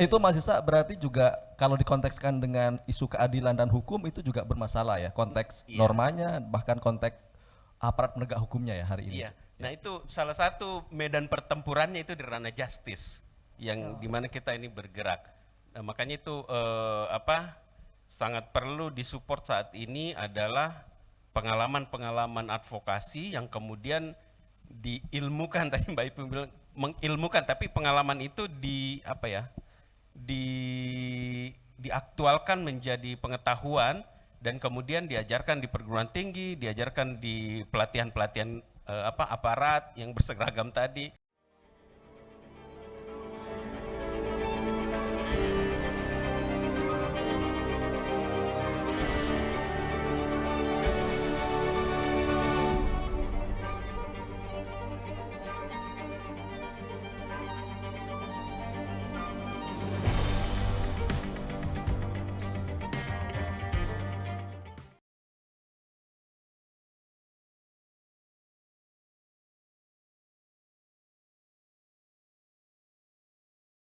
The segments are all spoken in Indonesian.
Itu Mas Isa berarti juga kalau dikontekskan dengan isu keadilan dan hukum itu juga bermasalah ya konteks Iya. normanya bahkan konteks aparat penegak hukumnya ya hari ini. Iya. Nah itu salah satu medan pertempurannya itu di ranah justice yang di mana kita ini bergerak. Nah, makanya itu eh, apa sangat perlu disupport saat ini adalah pengalaman-pengalaman advokasi yang kemudian diilmukan tadi Mbak Ibu bilang mengilmukan tapi pengalaman itu di apa ya di diaktualkan menjadi pengetahuan dan kemudian diajarkan di perguruan tinggi, diajarkan di pelatihan-pelatihan eh, apa aparat yang berseragam tadi.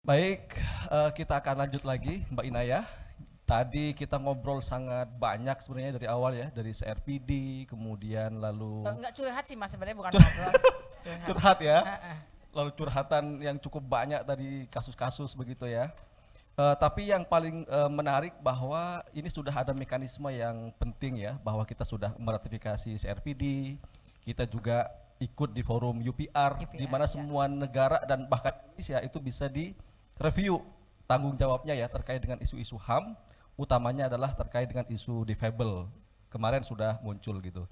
Baik, eh, kita akan lanjut lagi Mbak Inaya. Tadi kita ngobrol sangat banyak sebenarnya dari awal ya, dari CRPD, kemudian lalu Enggak curhat sih mas sebenarnya bukan ngobrol. Curhat. curhat ya. Heeh. lalu curhatan yang cukup banyak tadi kasus-kasus begitu ya. Eh, tapi yang paling eh, menarik bahwa ini sudah ada mekanisme yang penting ya, bahwa kita sudah meratifikasi CRPD, kita juga ikut di forum UPR, di UPR, mana ya. semua negara dan bahkan Indonesia itu bisa direview tanggung jawabnya ya terkait dengan isu-isu HAM, utamanya adalah terkait dengan isu difabel. Kemarin sudah muncul gitu.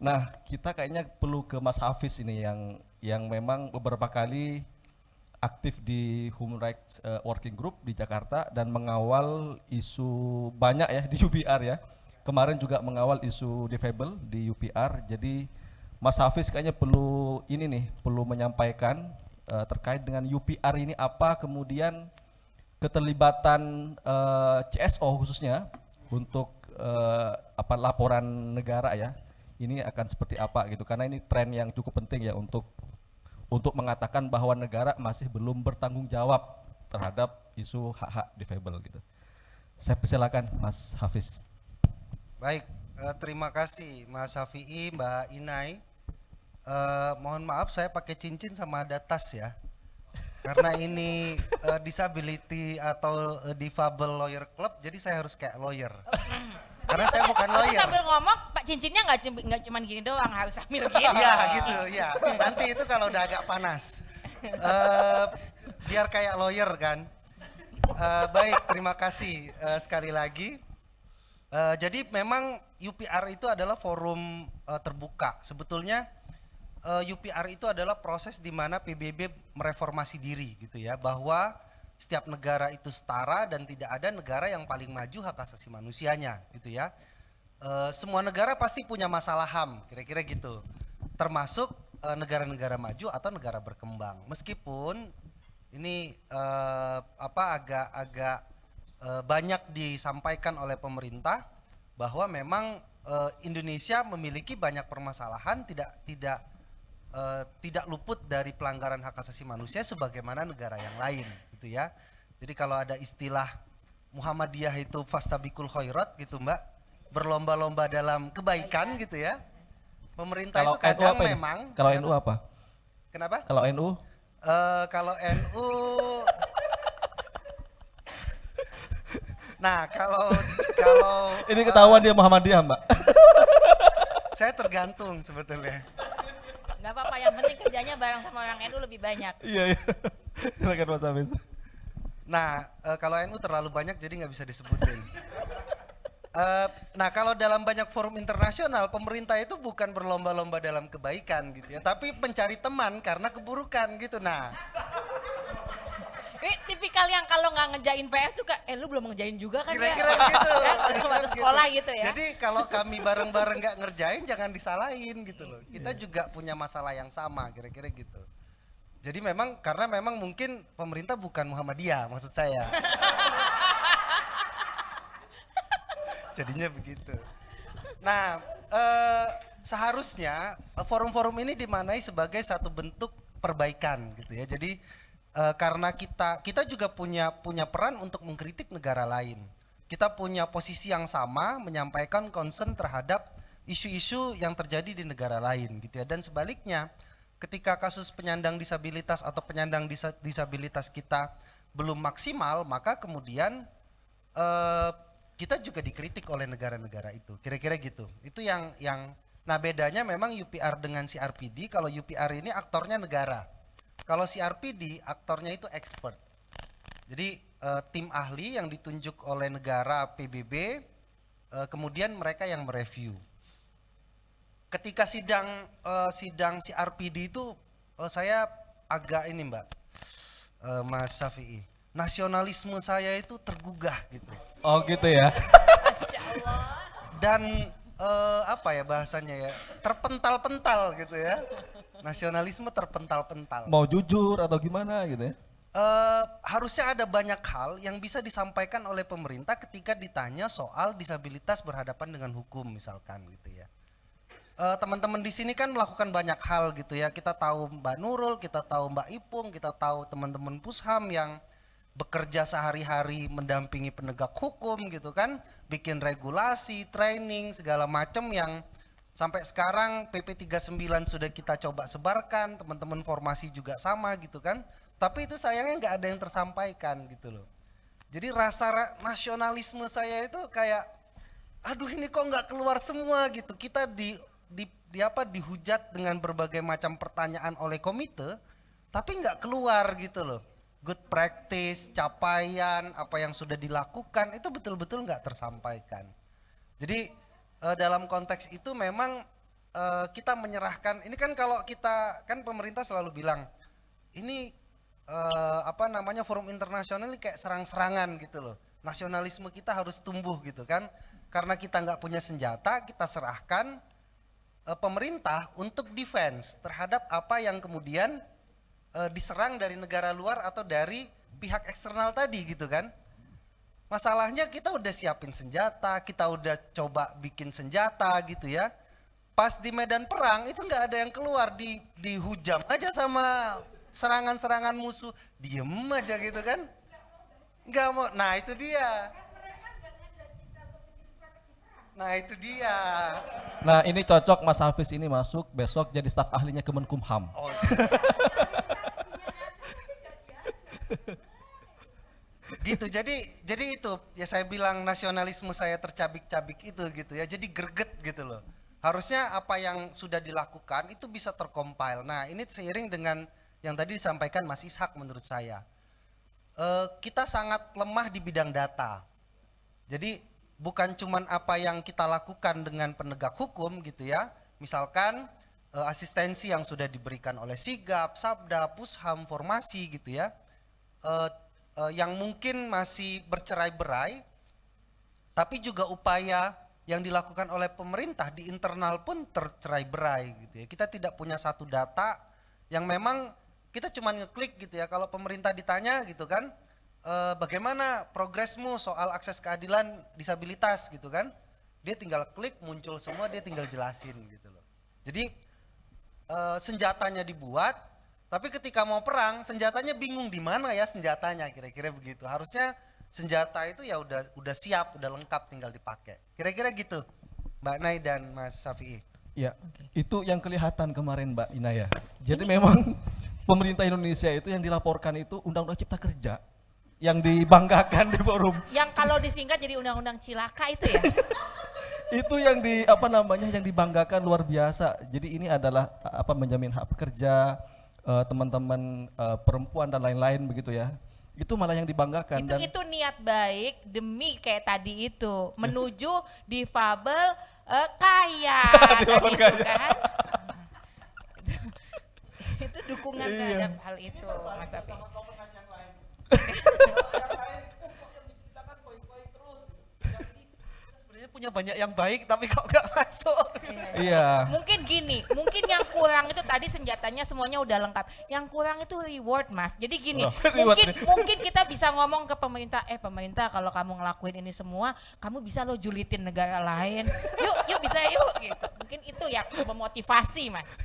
Nah, kita kayaknya perlu ke Mas Hafiz ini yang yang memang beberapa kali aktif di Human Rights eh, Working Group di Jakarta dan mengawal isu banyak ya di UPR ya. Kemarin juga mengawal isu difabel di UPR. Jadi Mas Hafiz kayaknya perlu ini nih, perlu menyampaikan eh, terkait dengan UPR ini apa kemudian keterlibatan eh, CSO khususnya untuk eh, apa laporan negara ya ini akan seperti apa gitu karena ini tren yang cukup penting ya untuk untuk mengatakan bahwa negara masih belum bertanggung jawab terhadap isu hak-hak difabel gitu. Saya persilakan Mas Hafiz. Baik, terima kasih Mas Safi'i, Mbak Inai. Eh, mohon maaf saya pakai cincin sama ada tas ya. Karena ini eh, disability atau eh, difabel lawyer club, jadi saya harus kayak lawyer. Karena saya bukan Tapi lawyer. sambil ngomong, Pak cincinnya nggak nggak cuma gini doang, harus sambil gini. Iya gitu, ya. Nanti itu kalau udah agak panas. Eh, biar kayak lawyer kan. Eh, baik, terima kasih eh, sekali lagi. Eh, jadi memang UPR itu adalah forum eh, terbuka. Sebetulnya eh, UPR itu adalah proses di mana PBB mereformasi diri gitu ya, bahwa setiap negara itu setara dan tidak ada negara yang paling maju hak asasi manusianya gitu ya. Eh, semua negara pasti punya masalah HAM, kira-kira gitu. Termasuk eh, negara-negara maju atau negara berkembang. Meskipun ini eh, apa agak-agak eh, banyak disampaikan oleh pemerintah bahwa memang Indonesia memiliki banyak permasalahan tidak tidak eh, tidak luput dari pelanggaran hak asasi manusia sebagaimana negara yang lain gitu ya. Jadi kalau ada istilah Muhammadiyah itu fastabikul khairat gitu Mbak, berlomba-lomba dalam kebaikan gitu ya. Pemerintah Kalau itu NU kadang ini? memang Kalau? NU apa? Kenapa? Kalau NU Eh, kalau NU Nah, kalau kalau ini ketahuan dia Muhammadiyah, Mbak. saya tergantung sebetulnya. Nggak apa-apa, yang penting kerjanya bareng sama orang NU lebih banyak. Iya, iya. Silakan Mas Hafiz. Nah, eh, kalau NU terlalu banyak jadi nggak bisa disebutin. Eh, nah, kalau dalam banyak forum internasional, pemerintah itu bukan berlomba-lomba dalam kebaikan gitu ya, tapi mencari teman karena keburukan gitu. Nah, Ini tipikal yang kalau nggak ngejain PR tuh kayak, eh lu belum ngejain juga kan kira-kira ya? kira-kira udah waktu begitu. sekolah gitu ya. Jadi kalau kami bareng-bareng nggak ngerjain, jangan disalahin gitu loh. Kita juga punya masalah yang sama, kira-kira gitu. Jadi memang karena memang mungkin pemerintah bukan Muhammadiyah maksud saya. Jadinya begitu. Nah, eh, seharusnya eh, forum-forum ini dimanai sebagai satu bentuk perbaikan gitu ya. Jadi Eh, karena kita kita juga punya punya peran untuk mengkritik negara lain. Kita punya posisi yang sama menyampaikan concern terhadap isu-isu yang terjadi di negara lain gitu ya. Dan sebaliknya, ketika kasus penyandang disabilitas atau penyandang disa- disabilitas kita belum maksimal, maka kemudian eh, kita juga dikritik oleh negara-negara itu. Kira-kira gitu. Itu yang yang nah bedanya memang UPR dengan CRPD. Kalau UPR ini aktornya negara. Kalau CRPD aktornya itu expert. Jadi eh, tim ahli yang ditunjuk oleh negara PBB eh, kemudian mereka yang mereview. Ketika sidang eh, sidang CRPD itu eh, saya agak ini Mbak eh, Mas Syafi'i. Nasionalisme saya itu tergugah gitu. Oh gitu ya. Dan eh, apa ya bahasanya ya terpental-pental gitu ya nasionalisme terpental-pental. Mau jujur atau gimana gitu ya. Eh, harusnya ada banyak hal yang bisa disampaikan oleh pemerintah ketika ditanya soal disabilitas berhadapan dengan hukum misalkan gitu ya. Eh, teman-teman di sini kan melakukan banyak hal gitu ya. Kita tahu Mbak Nurul kita tahu Mbak Ipung kita tahu teman-teman Pusham yang bekerja sehari-hari mendampingi penegak hukum gitu kan. Bikin regulasi training segala macam yang sampai sekarang PP 39 sudah kita coba sebarkan teman-teman formasi juga sama gitu kan. Tapi itu sayangnya nggak ada yang tersampaikan gitu loh. Jadi rasa ra- nasionalisme saya itu kayak aduh ini kok nggak keluar semua gitu. Kita di, di, di apa dihujat dengan berbagai macam pertanyaan oleh komite tapi nggak keluar gitu loh. Good practice capaian apa yang sudah dilakukan itu betul-betul nggak tersampaikan. Jadi eh, dalam konteks itu memang eh, kita menyerahkan ini kan kalau kita kan pemerintah selalu bilang ini eh, apa namanya forum internasional ini kayak serang-serangan gitu loh. Nasionalisme kita harus tumbuh gitu kan. Karena kita nggak punya senjata, kita serahkan eh, pemerintah untuk defense terhadap apa yang kemudian eh, diserang dari negara luar atau dari pihak eksternal tadi gitu kan. Masalahnya kita udah siapin senjata, kita udah coba bikin senjata gitu ya. Pas di medan perang itu nggak ada yang keluar di dihujam aja sama serangan-serangan musuh, diem aja gitu kan. Nggak mau. Nah, itu dia. Nah, itu dia. Nah ini cocok Mas Hafiz ini masuk besok jadi staf ahlinya Kemenkumham. Oh. gitu. Jadi jadi itu ya saya bilang nasionalisme saya tercabik-cabik itu gitu ya. Jadi greget gitu loh. Harusnya apa yang sudah dilakukan itu bisa tercompile. Nah ini seiring dengan yang tadi disampaikan Mas Ishak menurut saya. Eh, kita sangat lemah di bidang data. Jadi bukan cuman apa yang kita lakukan dengan penegak hukum gitu ya. Misalkan eh, asistensi yang sudah diberikan oleh Sigap, Sabda, Pusham, Formasi gitu ya. Eh, eh, yang mungkin masih bercerai-berai tapi juga upaya yang dilakukan oleh pemerintah di internal pun tercerai-berai gitu ya. Kita tidak punya satu data yang memang kita cuma ngeklik gitu ya. Kalau pemerintah ditanya gitu kan, "Eh, bagaimana progresmu soal akses keadilan disabilitas gitu kan? Dia tinggal klik muncul semua, dia tinggal jelasin gitu loh. Jadi eh, senjatanya dibuat, tapi ketika mau perang senjatanya bingung di mana ya senjatanya kira-kira begitu. Harusnya senjata itu ya udah udah siap, udah lengkap tinggal dipakai. Kira-kira gitu, Mbak Nay dan Mas Safi'i. Ya, itu yang kelihatan kemarin Mbak Inaya. Jadi memang pemerintah Indonesia itu yang dilaporkan itu Undang-Undang Cipta Kerja yang dibanggakan di forum. Yang kalau disingkat jadi undang-undang cilaka itu ya. Itu yang di apa namanya yang dibanggakan luar biasa. Jadi ini adalah apa menjamin hak pekerja eh, teman-teman eh, perempuan dan lain-lain begitu ya. Itu malah yang dibanggakan itu dan itu niat baik demi kayak tadi itu menuju difabel eh, kaya kan itu kan. itu dukungan terhadap hal itu Mas. sebenarnya punya banyak yang baik tapi kok nggak masuk iya. Mungkin gini, mungkin yang kurang itu tadi senjatanya semuanya udah lengkap. Yang kurang itu reward, Mas. Jadi gini, Oh, mungkin nih. mungkin kita bisa ngomong ke pemerintah, eh pemerintah kalau kamu ngelakuin ini semua, kamu bisa lo julitin negara lain. Yuk, yuk bisa yuk gitu. Mungkin itu ya memotivasi, Mas.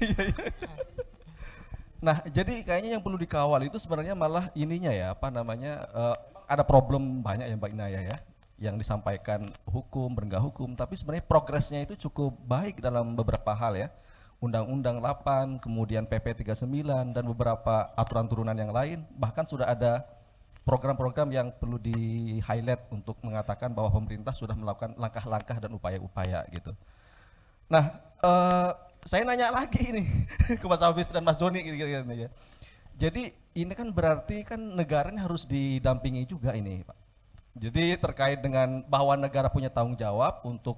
Nah, jadi kayaknya yang perlu dikawal itu sebenarnya malah ininya ya, apa namanya, eh, ada problem banyak ya Mbak Inaya ya, yang disampaikan hukum, penegak hukum, tapi sebenarnya progresnya itu cukup baik dalam beberapa hal ya. Undang-Undang 8, kemudian PP 39, dan beberapa aturan turunan yang lain, bahkan sudah ada program-program yang perlu di highlight untuk mengatakan bahwa pemerintah sudah melakukan langkah-langkah dan upaya-upaya gitu. Nah, eh, saya nanya lagi ini ke Mas Hafiz dan Mas Doni gitu kira-kira ya. Jadi ini kan berarti kan negara ini harus didampingi juga ini, Pak. Jadi terkait dengan bahwa negara punya tanggung jawab untuk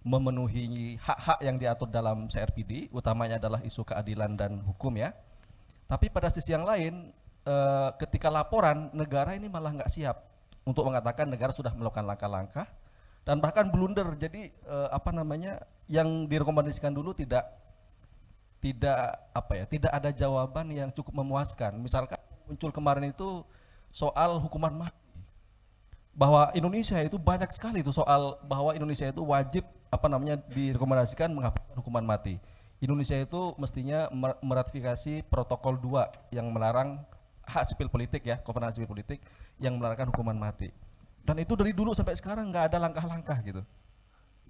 memenuhi hak-hak yang diatur dalam CRPD, utamanya adalah isu keadilan dan hukum ya. Tapi pada sisi yang lain, eh, ketika laporan negara ini malah nggak siap untuk mengatakan negara sudah melakukan langkah-langkah dan bahkan blunder. Jadi eh, apa namanya yang direkomendasikan dulu tidak tidak apa ya tidak ada jawaban yang cukup memuaskan misalkan muncul kemarin itu soal hukuman mati bahwa Indonesia itu banyak sekali itu soal bahwa Indonesia itu wajib apa namanya direkomendasikan menghapuskan hukuman mati Indonesia itu mestinya mer- meratifikasi protokol 2 yang melarang hak sipil politik ya konvensi sipil politik yang melarang hukuman mati dan itu dari dulu sampai sekarang nggak ada langkah-langkah gitu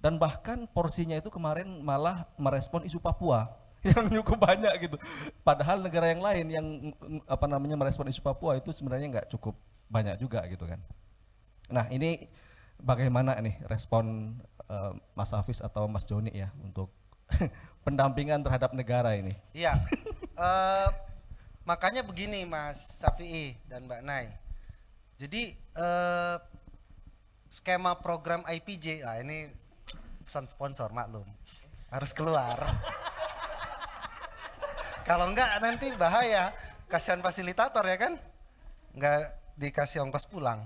dan bahkan porsinya itu kemarin malah merespon isu Papua yang cukup banyak gitu. Padahal negara yang lain yang apa namanya merespon isu Papua itu sebenarnya nggak cukup banyak juga gitu kan. Nah ini bagaimana nih respon eh, Mas Hafiz atau Mas Joni ya untuk pendampingan terhadap negara ini? Iya. Eh, makanya begini Mas Safi'i dan Mbak Nai. Jadi eh, skema program IPJ, ah ini pesan sponsor maklum harus keluar. Kalau enggak nanti bahaya, kasihan fasilitator ya kan? Enggak dikasih ongkos pulang.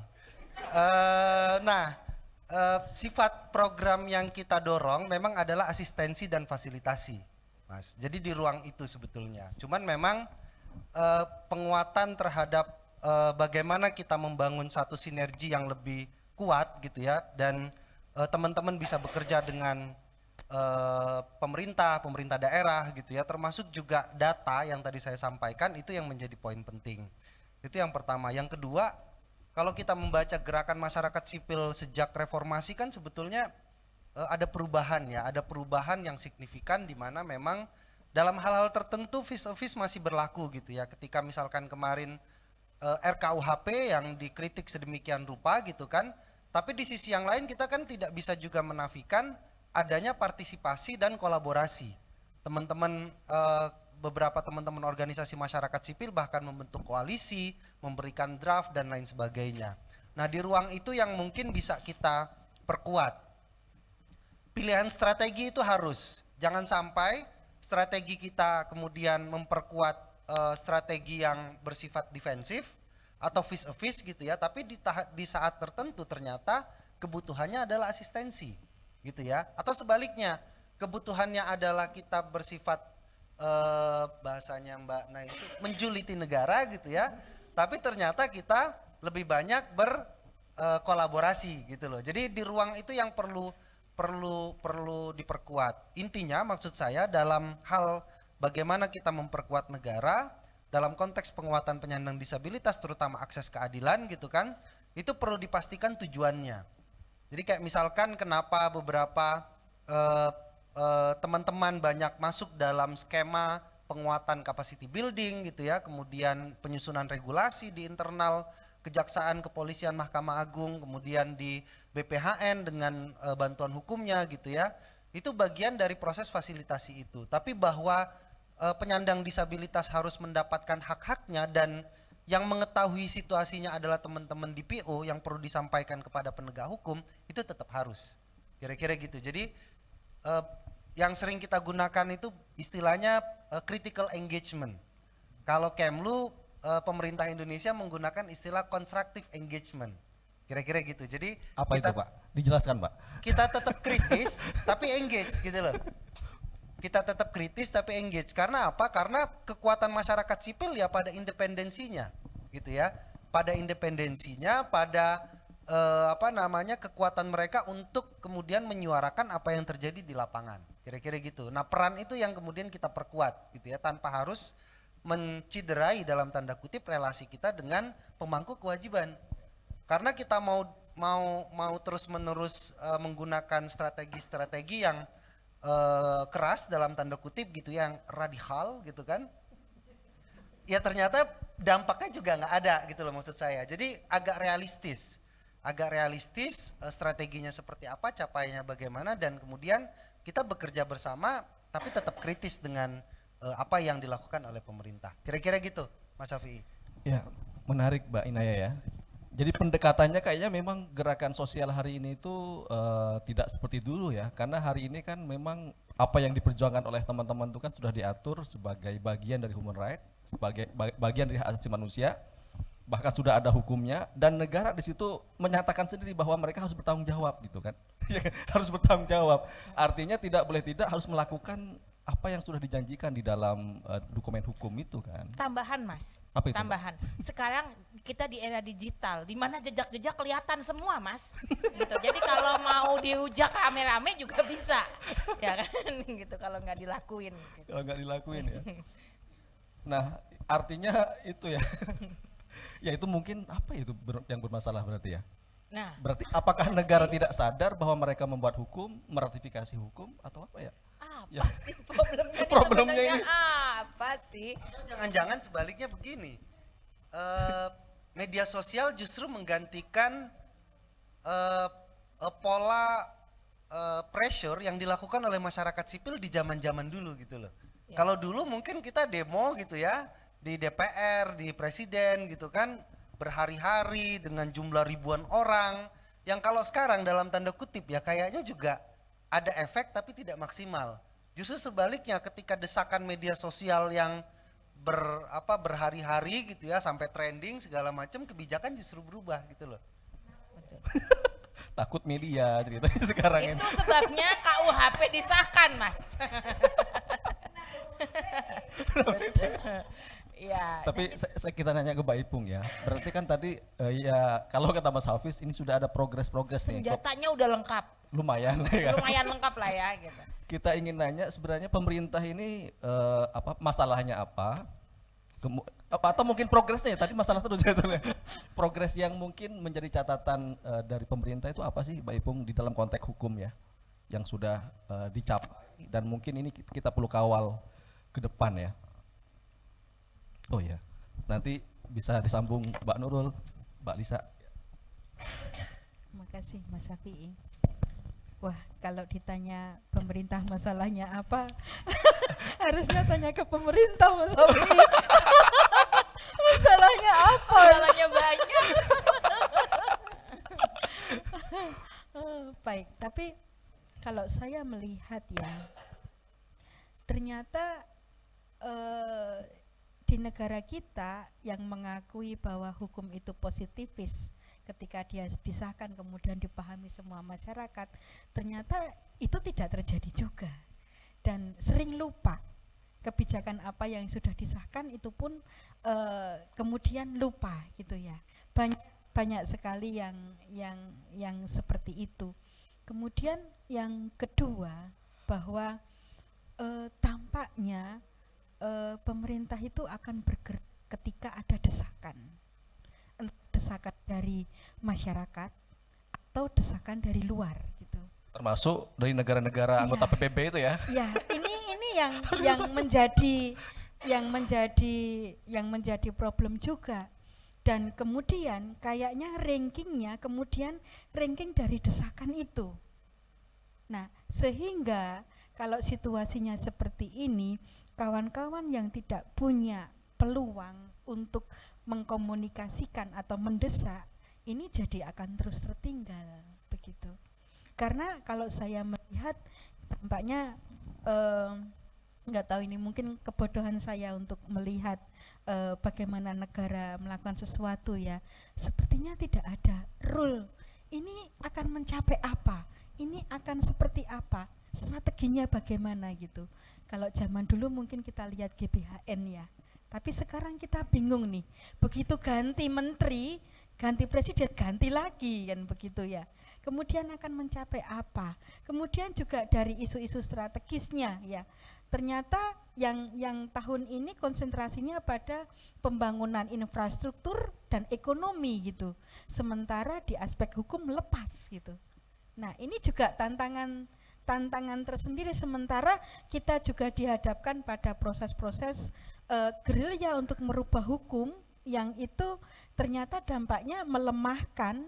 Eh, nah, eh, sifat program yang kita dorong memang adalah asistensi dan fasilitasi, Mas. Jadi di ruang itu sebetulnya. Cuman memang eh, penguatan terhadap eh, bagaimana kita membangun satu sinergi yang lebih kuat gitu ya dan teman-teman bisa bekerja dengan eh, pemerintah, pemerintah daerah gitu ya, termasuk juga data yang tadi saya sampaikan itu yang menjadi poin penting. Itu yang pertama. Yang kedua, kalau kita membaca gerakan masyarakat sipil sejak reformasi kan sebetulnya eh, ada perubahan ya, ada perubahan yang signifikan di mana memang dalam hal-hal tertentu vis a vis masih berlaku gitu ya. Ketika misalkan kemarin eh, RKUHP yang dikritik sedemikian rupa gitu kan, tapi di sisi yang lain kita kan tidak bisa juga menafikan adanya partisipasi dan kolaborasi. Teman-teman eh, beberapa teman-teman organisasi masyarakat sipil bahkan membentuk koalisi, memberikan draft dan lain sebagainya. Nah, di ruang itu yang mungkin bisa kita perkuat. Pilihan strategi itu harus. Jangan sampai strategi kita kemudian memperkuat eh, strategi yang bersifat defensif atau vis a gitu ya, tapi di, di saat tertentu ternyata kebutuhannya adalah asistensi gitu ya. Atau sebaliknya, kebutuhannya adalah kita bersifat eh, bahasanya Mbak Nah itu menjuliti negara gitu ya. Tapi ternyata kita lebih banyak berkolaborasi gitu loh. Jadi di ruang itu yang perlu perlu perlu diperkuat. Intinya maksud saya dalam hal bagaimana kita memperkuat negara dalam konteks penguatan penyandang disabilitas terutama akses keadilan gitu kan, itu perlu dipastikan tujuannya. Jadi kayak misalkan kenapa beberapa eh, eh, teman-teman banyak masuk dalam skema penguatan capacity building gitu ya, kemudian penyusunan regulasi di internal kejaksaan, kepolisian, Mahkamah Agung, kemudian di BPHN dengan eh, bantuan hukumnya gitu ya. Itu bagian dari proses fasilitasi itu. Tapi bahwa eh, penyandang disabilitas harus mendapatkan hak-haknya dan yang mengetahui situasinya adalah teman-teman DPO yang perlu disampaikan kepada penegak hukum itu tetap harus. Kira-kira gitu. Jadi eh, yang sering kita gunakan itu istilahnya eh, critical engagement. Kalau Kemlu eh, pemerintah Indonesia menggunakan istilah constructive engagement. Kira-kira gitu. Jadi Apa kita, itu Pak? Dijelaskan Pak. kita tetap kritis tapi engage gitu loh. Kita tetap kritis tapi engage. Karena apa? Karena kekuatan masyarakat sipil ya pada independensinya, gitu ya. Pada independensinya, pada eh, apa namanya kekuatan mereka untuk kemudian menyuarakan apa yang terjadi di lapangan. Kira-kira gitu. Nah, peran itu yang kemudian kita perkuat gitu ya tanpa harus menciderai dalam tanda kutip relasi kita dengan pemangku kewajiban. Karena kita mau mau mau terus-menerus eh, menggunakan strategi-strategi yang eh, keras dalam tanda kutip gitu yang radikal gitu kan. Ya ternyata dampaknya juga nggak ada gitu loh maksud saya. Jadi agak realistis. Agak realistis eh, strateginya seperti apa, capaiannya bagaimana dan kemudian kita bekerja bersama tapi tetap kritis dengan eh, apa yang dilakukan oleh pemerintah. Kira-kira gitu, Mas Safi. Ya, menarik Mbak Inaya ya. Jadi pendekatannya kayaknya memang gerakan sosial hari ini itu eh, tidak seperti dulu ya, karena hari ini kan memang apa yang diperjuangkan oleh teman-teman itu kan sudah diatur sebagai bagian dari human right, sebagai ba- bagian dari hak asasi manusia, bahkan sudah ada hukumnya dan negara di situ menyatakan sendiri bahwa mereka harus bertanggung jawab gitu kan, Ya kan? harus bertanggung jawab. Artinya tidak boleh tidak harus melakukan apa yang sudah dijanjikan di dalam eh, dokumen hukum itu kan. Tambahan mas, Apa itu, Mbak? tambahan. Sekarang kita di era digital, di mana jejak-jejak kelihatan semua mas. gitu. Jadi kalau mau dihujak rame-rame juga bisa, ya kan? gitu kalau nggak dilakuin. Gitu. kalau nggak dilakuin ya. Nah, artinya itu ya. Ya itu mungkin apa ya itu ber- yang bermasalah berarti ya. Nah, Berarti apakah negara tidak sadar bahwa mereka membuat hukum, meratifikasi hukum atau apa ya? apa Ya. sih problemnya? Problemnya ini. apa sih? Jangan-jangan sebaliknya begini. Eh, media sosial justru menggantikan eh, eh, pola eh, pressure yang dilakukan oleh masyarakat sipil di zaman-zaman dulu gitu loh. Kalau dulu mungkin kita demo gitu ya di DPR, di presiden gitu kan berhari-hari dengan jumlah ribuan orang. Yang kalau sekarang dalam tanda kutip ya kayaknya juga ada efek tapi tidak maksimal. Justru sebaliknya ketika desakan media sosial yang ber apa berhari-hari gitu ya sampai trending segala macam kebijakan justru berubah gitu loh. Takut media ceritanya sekarang ini. Itu sebabnya KUHP disahkan, Mas. Iya. Tapi saya, saya kita nanya ke Mbak Ipung ya. Berarti kan tadi eh, ya kalau kata Mas Hafiz ini sudah ada progres-progres nih. Senjatanya udah lengkap. lumayan ya? Lumayan lengkap lah ya gitu. kita ingin nanya sebenarnya pemerintah ini eh, apa masalahnya apa Kemu- apa atau mungkin progresnya ya tadi masalah terus ya soalnya. progres yang mungkin menjadi catatan eh, dari pemerintah itu apa sih Mbak Ipung di dalam konteks hukum ya yang sudah eh, dicapai dan mungkin ini ki- kita perlu kawal ke depan ya oh ya nanti bisa disambung Mbak Nurul Mbak Lisa Terima kasih Mas Safi'i. Wah, kalau ditanya pemerintah masalahnya apa, harusnya tanya ke pemerintah Mas Safi'i. masalahnya apa? Masalahnya banyak. Baik, tapi kalau saya melihat ya, ternyata eh, negara kita yang mengakui bahwa hukum itu positifis ketika dia disahkan kemudian dipahami semua masyarakat, ternyata itu tidak terjadi juga. Dan sering lupa kebijakan apa yang sudah disahkan itu pun eh, kemudian lupa gitu ya. Banyak banyak sekali yang yang yang seperti itu. Kemudian yang kedua bahwa eh, tampaknya eh, pemerintah itu akan bergerak ketika ada desakan. Desakan dari masyarakat atau desakan dari luar gitu. Termasuk dari negara-negara anggota Iya. PBB itu ya? Ya ini ini yang yang menjadi yang menjadi yang menjadi problem juga. Dan kemudian kayaknya rankingnya kemudian ranking dari desakan itu. Nah sehingga kalau situasinya seperti ini kawan-kawan yang tidak punya peluang untuk mengkomunikasikan atau mendesak ini jadi akan terus tertinggal begitu. Karena kalau saya melihat tampaknya em, nggak tahu ini mungkin kebodohan saya untuk melihat eh, bagaimana negara melakukan sesuatu ya. Sepertinya tidak ada rule. Ini akan mencapai apa? Ini akan seperti apa? Strateginya bagaimana gitu kalau zaman dulu mungkin kita lihat GBHN ya. Tapi sekarang kita bingung nih. Begitu ganti menteri ganti presiden ganti lagi kan begitu ya. Kemudian akan mencapai apa? Kemudian juga dari isu-isu strategisnya ya. Ternyata yang yang tahun ini konsentrasinya pada pembangunan infrastruktur dan ekonomi gitu. Sementara di aspek hukum lepas gitu. Nah, ini juga tantangan tantangan tersendiri. Sementara kita juga dihadapkan pada proses-proses uh, gerilya untuk merubah hukum yang itu ternyata dampaknya melemahkan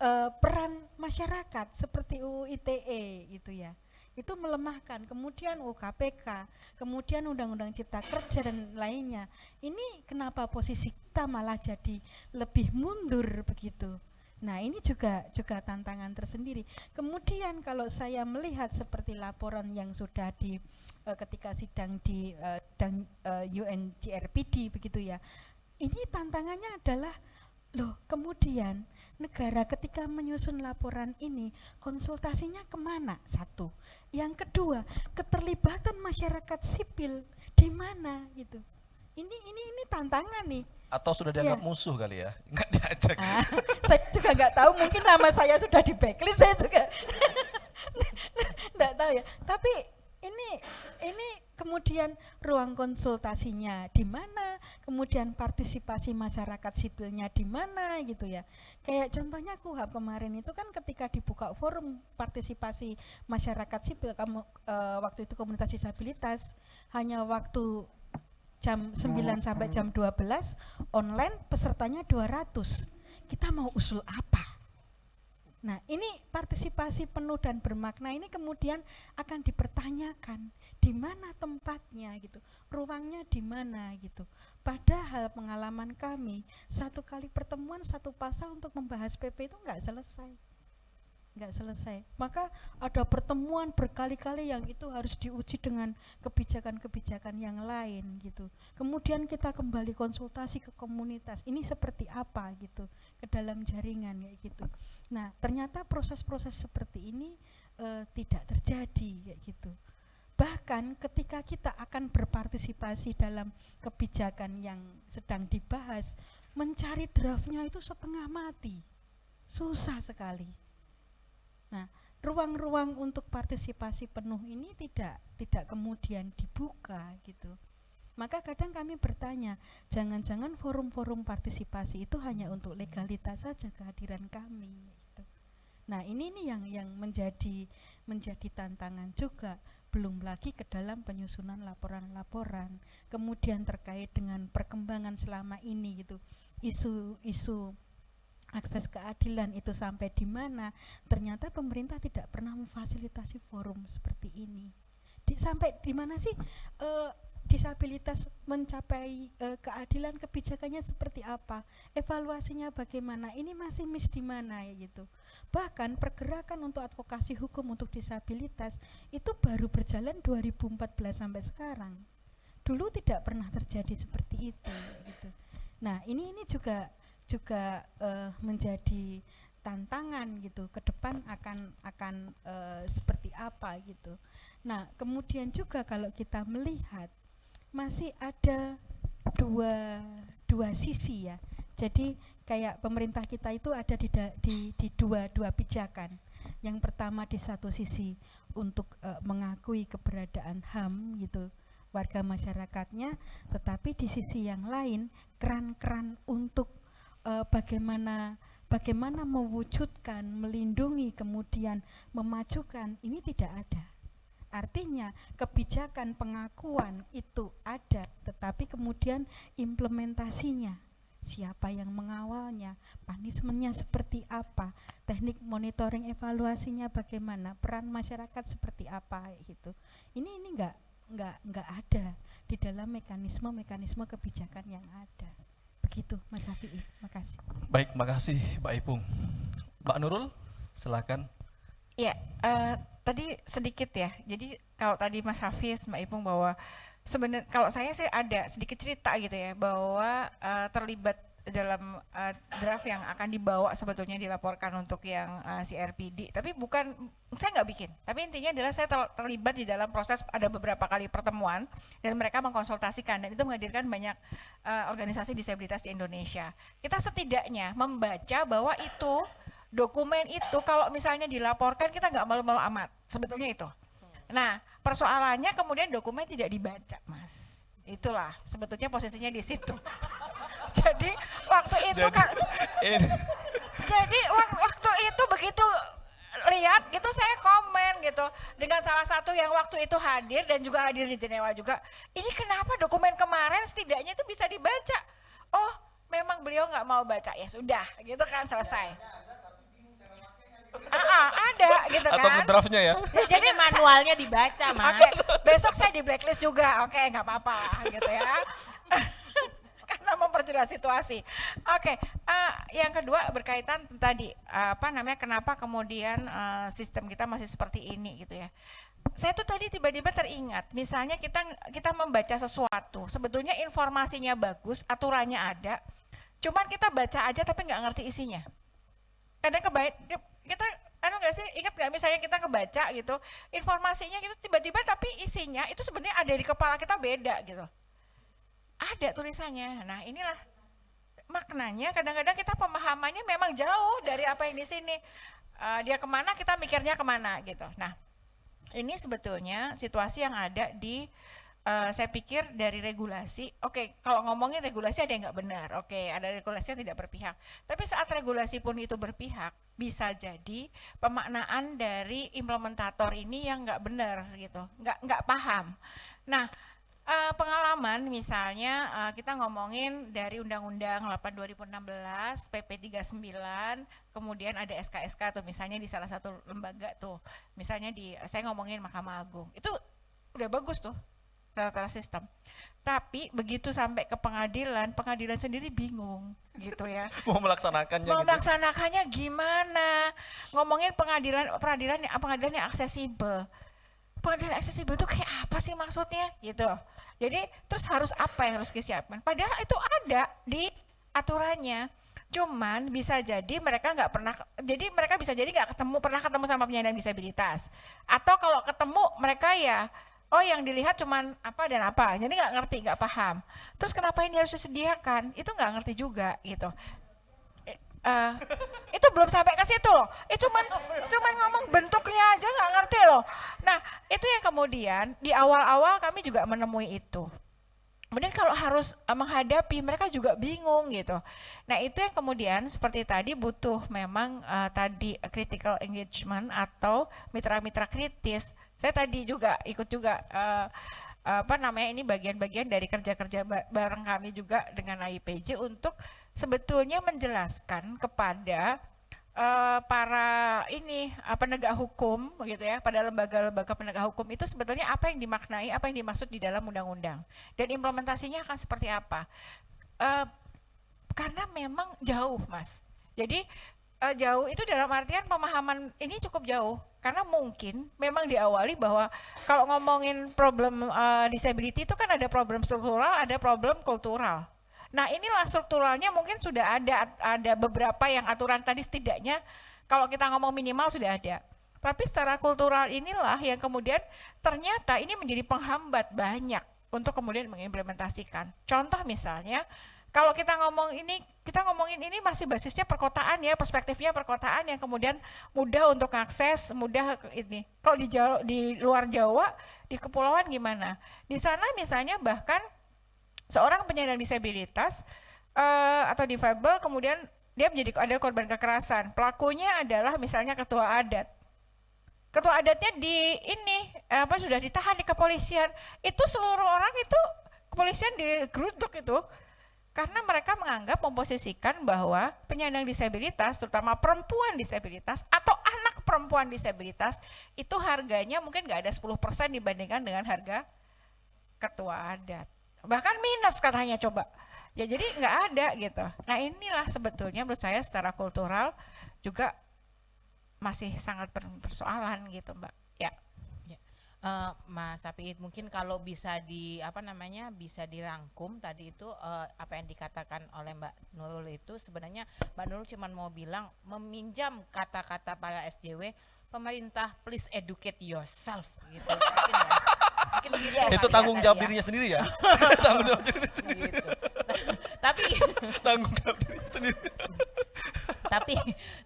uh, peran masyarakat seperti UU ITE itu ya. Itu melemahkan. Kemudian UU KPK kemudian Undang-Undang Cipta Kerja dan lainnya. Ini kenapa posisi kita malah jadi lebih mundur begitu Nah, ini juga juga tantangan tersendiri. Kemudian kalau saya melihat seperti laporan yang sudah di uh, ketika sidang di uh, dan uh, UNGRPD begitu ya. Ini tantangannya adalah loh, kemudian negara ketika menyusun laporan ini konsultasinya ke mana? Satu. Yang kedua, keterlibatan masyarakat sipil di mana gitu. Ini ini ini tantangan nih. Atau sudah dianggap Iya. musuh kali ya? Nggak diajak. Ah, saya juga nggak tahu. Mungkin nama saya sudah di backlist saya juga nggak tahu ya. Tapi ini ini kemudian ruang konsultasinya di mana? Kemudian partisipasi masyarakat sipilnya di mana gitu ya? Kayak contohnya kuhab kemarin itu kan ketika dibuka forum partisipasi masyarakat sipil kamu eh, waktu itu komunitas disabilitas hanya waktu jam 9 sampai jam 12 online pesertanya 200 kita mau usul apa? Nah ini partisipasi penuh dan bermakna ini kemudian akan dipertanyakan di mana tempatnya gitu ruangnya di mana gitu. Padahal pengalaman kami satu kali pertemuan satu pasal untuk membahas PP itu nggak selesai nggak selesai. Maka ada pertemuan berkali-kali yang itu harus diuji dengan kebijakan-kebijakan yang lain gitu. Kemudian kita kembali konsultasi ke komunitas. Ini seperti apa gitu ke dalam jaringan kayak gitu. Nah, ternyata proses-proses seperti ini eh, tidak terjadi kayak gitu. Bahkan ketika kita akan berpartisipasi dalam kebijakan yang sedang dibahas, mencari draftnya itu setengah mati. Susah sekali. Nah, ruang-ruang untuk partisipasi penuh ini tidak tidak kemudian dibuka gitu. Maka kadang kami bertanya, jangan-jangan forum-forum partisipasi itu hanya untuk legalitas saja kehadiran kami gitu. Nah, ini nih yang yang menjadi menjadi tantangan juga belum lagi ke dalam penyusunan laporan-laporan. Kemudian terkait dengan perkembangan selama ini gitu. Isu-isu akses keadilan itu sampai di mana ternyata pemerintah tidak pernah memfasilitasi forum seperti ini. Di, sampai di mana sih eh, disabilitas mencapai eh, keadilan kebijakannya seperti apa evaluasinya bagaimana ini masih miss di mana ya gitu. Bahkan pergerakan untuk advokasi hukum untuk disabilitas itu baru berjalan 2014 sampai sekarang. Dulu tidak pernah terjadi seperti itu gitu. Nah ini ini juga juga eh, menjadi tantangan gitu ke depan akan akan eh, seperti apa gitu. Nah kemudian juga kalau kita melihat masih ada dua dua sisi ya. Jadi kayak pemerintah kita itu ada di di, di dua dua pijakan. Yang pertama di satu sisi untuk eh, mengakui keberadaan HAM gitu warga masyarakatnya, tetapi di sisi yang lain keran-keran untuk eh, bagaimana bagaimana mewujudkan, melindungi, kemudian memajukan ini tidak ada. Artinya kebijakan pengakuan itu ada, tetapi kemudian implementasinya siapa yang mengawalnya, punishmentnya seperti apa, teknik monitoring evaluasinya bagaimana, peran masyarakat seperti apa gitu. Ini ini enggak enggak enggak ada di dalam mekanisme-mekanisme kebijakan yang ada. Begitu Mas Hafi'i, makasih. baik makasih Mbak Ipung Mbak Nurul silakan Ya, eh, tadi sedikit ya. Jadi kalau tadi Mas Hafiz, Mbak Ipung bahwa sebenarnya kalau saya sih ada sedikit cerita gitu ya bahwa eh, terlibat dalam eh, draft yang akan dibawa sebetulnya dilaporkan untuk yang eh, CRPD. Tapi bukan saya nggak bikin. Tapi intinya adalah saya ter- terlibat di dalam proses ada beberapa kali pertemuan dan mereka mengkonsultasikan dan itu menghadirkan banyak eh, organisasi disabilitas di Indonesia. Kita setidaknya membaca bahwa itu dokumen itu kalau misalnya dilaporkan kita nggak malu-malu amat sebetulnya itu. Nah persoalannya kemudian dokumen tidak dibaca mas. Itulah sebetulnya posisinya di situ. Jadi waktu itu Jadi, kan ini, jadi wak- waktu itu begitu lihat gitu saya komen gitu dengan salah satu yang waktu itu hadir dan juga hadir di Jenewa juga. Ini kenapa dokumen kemarin setidaknya itu bisa dibaca? Oh, memang beliau nggak mau baca ya sudah gitu kan selesai. Ah, ah, ada gitu atau kan. draftnya ya. Ya, Jadi manualnya dibaca, Mas. Oke, besok saya di blacklist juga. Oke, nggak apa-apa gitu ya. Memperjelas situasi. Oke, eh, yang kedua berkaitan tadi apa namanya kenapa kemudian eh, sistem kita masih seperti ini gitu ya. Saya tuh tadi tiba-tiba teringat, misalnya kita kita membaca sesuatu, sebetulnya informasinya bagus, aturannya ada, cuman kita baca aja tapi nggak ngerti isinya kadang kebaik kita anu nggak sih ingat nggak misalnya kita kebaca gitu informasinya gitu tiba-tiba tapi isinya itu sebenarnya ada di kepala kita beda gitu ada tulisannya. Nah inilah maknanya kadang-kadang kita pemahamannya memang jauh dari apa yang di sini. Eh, dia ke mana kita mikirnya ke mana gitu. Nah ini sebetulnya situasi yang ada di eh, saya pikir dari regulasi, oke kalau ngomongin regulasi ada yang nggak benar, oke ada regulasi yang tidak berpihak. Tapi saat regulasi pun itu berpihak, bisa jadi pemaknaan dari implementator ini yang nggak benar gitu, nggak nggak paham. Nah eh, pengalaman misalnya eh, kita ngomongin dari Undang-Undang 8 2016, PP 39, kemudian ada SK-SK tuh misalnya di salah satu lembaga tuh, misalnya di saya ngomongin Mahkamah Agung, itu udah bagus tuh tata sistem. Tapi begitu sampai ke pengadilan, pengadilan sendiri bingung gitu ya. Mau melaksanakannya Mau gitu. melaksanakannya gimana? Ngomongin pengadilan pengadilan yang pengadilan yang aksesibel. Pengadilan aksesibel itu kayak apa sih maksudnya gitu. Jadi terus harus apa yang harus disiapkan? Padahal itu ada di aturannya. Cuman bisa jadi mereka nggak pernah, jadi mereka bisa jadi nggak ketemu pernah ketemu sama penyandang disabilitas. Atau kalau ketemu mereka ya, oh yang dilihat cuman apa dan apa, jadi nggak ngerti, nggak paham. Terus kenapa ini harus disediakan? Itu nggak ngerti juga gitu. Eh, itu belum sampai ke situ loh. Itu cuman cuman ngomong bentuknya aja nggak ngerti loh. Nah itu yang kemudian di awal-awal kami juga menemui itu. Kemudian kalau harus eh, menghadapi mereka juga bingung gitu. Nah itu yang kemudian seperti tadi butuh memang eh, tadi critical engagement atau mitra-mitra kritis. Saya tadi juga ikut juga eh, apa namanya ini bagian-bagian dari kerja-kerja ba- bareng kami juga dengan AIPJ untuk sebetulnya menjelaskan kepada eh, para ini eh, penegak hukum gitu ya pada lembaga-lembaga penegak hukum itu sebetulnya apa yang dimaknai apa yang dimaksud di dalam undang-undang? Dan implementasinya akan seperti apa? Eh, karena memang jauh mas. Jadi eh, jauh itu dalam artian pemahaman ini cukup jauh. Karena mungkin memang diawali bahwa kalau ngomongin problem eh, disability itu kan ada problem struktural ada problem kultural Nah inilah strukturalnya mungkin sudah ada ada beberapa yang aturan tadi setidaknya kalau kita ngomong minimal sudah ada. Tapi secara kultural inilah yang kemudian ternyata ini menjadi penghambat banyak untuk kemudian mengimplementasikan. Contoh misalnya kalau kita ngomong ini, kita ngomongin ini masih basisnya perkotaan ya, perspektifnya perkotaan yang kemudian mudah untuk akses, mudah ini. Kalau di Jawa, di luar Jawa, di kepulauan gimana? Di sana misalnya bahkan seorang penyandang disabilitas eh, atau difabel kemudian dia menjadi ada korban kekerasan. Pelakunya adalah misalnya ketua adat. Ketua adatnya di ini apa sudah ditahan di kepolisian. Itu seluruh orang itu kepolisian digeruduk itu karena mereka menganggap memposisikan bahwa penyandang disabilitas terutama perempuan disabilitas atau anak perempuan disabilitas itu harganya mungkin nggak ada 10% dibandingkan dengan harga ketua adat bahkan minus katanya coba. Ya jadi nggak ada gitu. Nah inilah sebetulnya menurut saya secara kultural juga masih sangat persoalan gitu mbak. Ya. Eh, Mas Sapiit mungkin kalau bisa di apa namanya bisa dirangkum tadi itu eh, apa yang dikatakan oleh Mbak Nurul itu sebenarnya Mbak Nurul cuma mau bilang meminjam kata-kata para SJW pemerintah please educate yourself gitu. Mungkin ya. Gitu Itu ya tanggung tadi jawab ya. dirinya sendiri ya. tanggung jawab dirinya sendiri. Gitu. tapi Tanggung jawab dirinya sendiri. tapi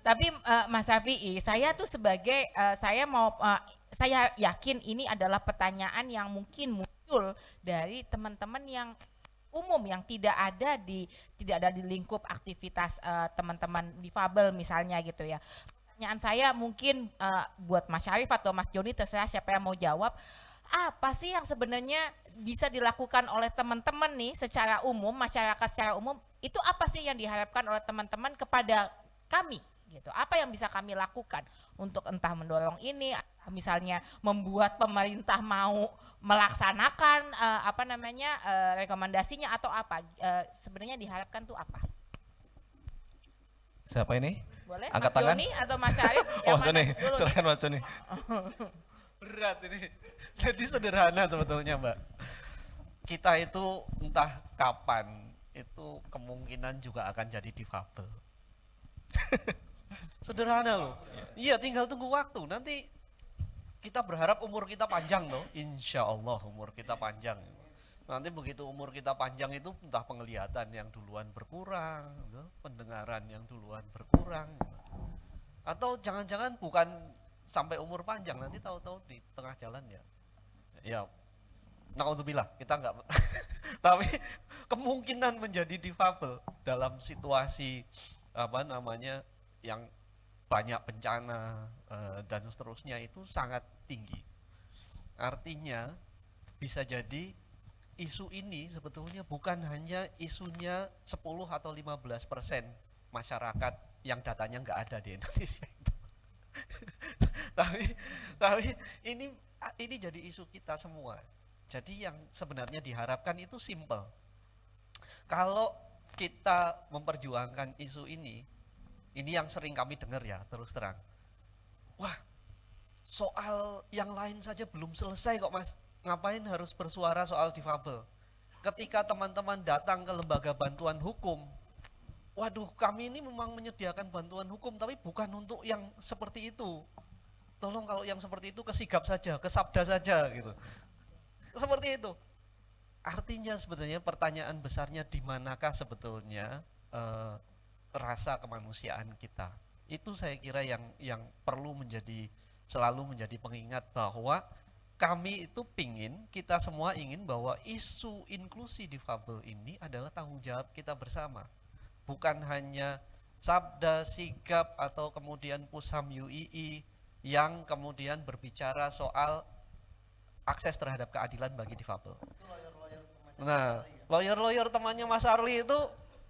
tapi eh, Mas Safi'i saya tuh sebagai eh, saya mau eh, saya yakin ini adalah pertanyaan yang mungkin mu- muncul dari teman-teman yang umum yang tidak ada di tidak ada di lingkup aktivitas eh, teman-teman difabel misalnya gitu ya. Pertanyaan saya mungkin eh, buat Mas Syarif atau Mas Joni terserah siapa yang mau jawab. Apa sih yang sebenarnya bisa dilakukan oleh teman-teman nih secara umum masyarakat secara umum itu apa sih yang diharapkan oleh teman-teman kepada kami gitu. Apa yang bisa kami lakukan untuk entah mendorong ini misalnya membuat pemerintah mau melaksanakan eh, apa namanya eh, rekomendasinya atau apa Eh, sebenarnya diharapkan tuh apa? Siapa ini? Boleh Angkat Mas tangan. Joni atau Mas Syarif? Oh, nih? silakan Mas Joni. Berat ini. Jadi sederhana sebetulnya Mbak. Kita itu entah kapan itu kemungkinan juga akan jadi difabel. Sederhana loh. Iya tinggal tunggu waktu. Nanti kita berharap umur kita panjang loh. Insya Allah umur kita panjang. Nanti begitu umur kita panjang itu entah penglihatan yang duluan berkurang, pendengaran yang duluan berkurang. Atau jangan-jangan bukan sampai umur panjang nanti tahu-tahu di tengah jalan ya. Ya Naudzubillah, kita enggak tapi kemungkinan menjadi difabel dalam situasi apa namanya yang banyak bencana eh, dan seterusnya itu sangat tinggi. Artinya bisa jadi isu ini sebetulnya bukan hanya isunya 10 atau 15 persen masyarakat yang datanya nggak ada di Indonesia itu. tapi tapi ini ini jadi isu kita semua. Jadi yang sebenarnya diharapkan itu simple. Kalau kita memperjuangkan isu ini, ini yang sering kami dengar ya terus terang. Wah, soal yang lain saja belum selesai kok mas. Ngapain harus bersuara soal difabel? Ketika teman-teman datang ke lembaga bantuan hukum, waduh kami ini memang menyediakan bantuan hukum tapi bukan untuk yang seperti itu. Tolong kalau yang seperti itu kesigap saja, kesabda saja gitu. Seperti itu. Artinya sebenarnya pertanyaan besarnya di manakah sebetulnya eh, rasa kemanusiaan kita? Itu saya kira yang yang perlu menjadi selalu menjadi pengingat bahwa kami itu pingin, kita semua ingin bahwa isu inklusi difabel ini adalah tanggung jawab kita bersama. Bukan hanya sabda, sigap, atau kemudian pusam UII yang kemudian berbicara soal akses terhadap keadilan bagi difabel. Nah, lawyer-lawyer temannya Mas Arli itu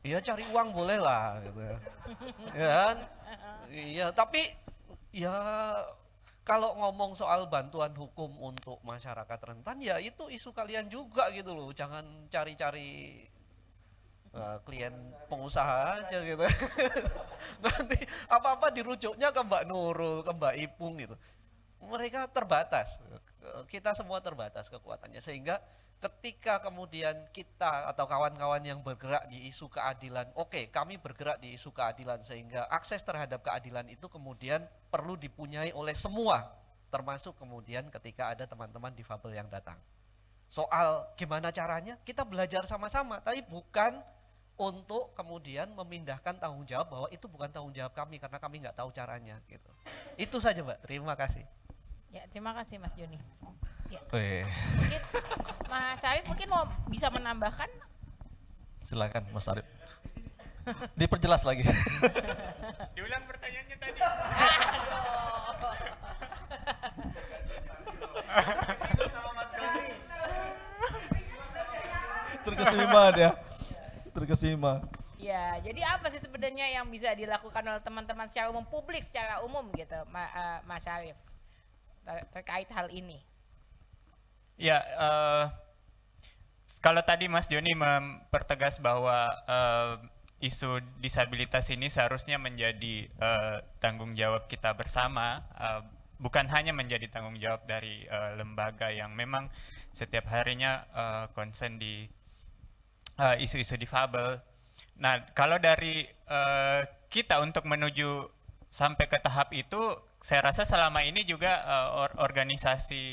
ya cari uang boleh lah gitu. Ya kan? Iya, tapi ya kalau ngomong soal bantuan hukum untuk masyarakat rentan ya itu isu kalian juga gitu loh. Jangan cari-cari eh, klien pengusaha aja gitu. Nanti apa-apa dirujuknya ke Mbak Nurul, ke Mbak Ipung gitu. Mereka terbatas. Kita semua terbatas kekuatannya sehingga ketika kemudian kita atau kawan-kawan yang bergerak di isu keadilan, oke, kami bergerak di isu keadilan sehingga akses terhadap keadilan itu kemudian perlu dipunyai oleh semua, termasuk kemudian ketika ada teman-teman difabel yang datang. Soal gimana caranya, kita belajar sama-sama, tapi bukan untuk kemudian memindahkan tanggung jawab bahwa itu bukan tanggung jawab kami karena kami nggak tahu caranya gitu. Itu saja Mbak, terima kasih. Ya, terima kasih Mas Joni. Ya, Wih, mungkin Mas Syarif mungkin mau bisa menambahkan silakan Mas Arif. Diperjelas lagi. Diulang pertanyaannya tadi. Terkesima dia. Terkesima. Ya, jadi apa sih sebenarnya yang bisa dilakukan oleh teman-teman secara umum, publik secara umum gitu, Ma- eh, Mas Syarif, ter- terkait hal ini? Ya, eh, kalau tadi Mas Joni mempertegas bahwa eh, isu disabilitas ini seharusnya menjadi eh, tanggung jawab kita bersama, eh, bukan hanya menjadi tanggung jawab dari eh, lembaga yang memang setiap harinya eh, concern di eh, isu-isu difabel. Nah, kalau dari eh, kita untuk menuju sampai ke tahap itu, saya rasa selama ini juga eh, or- organisasi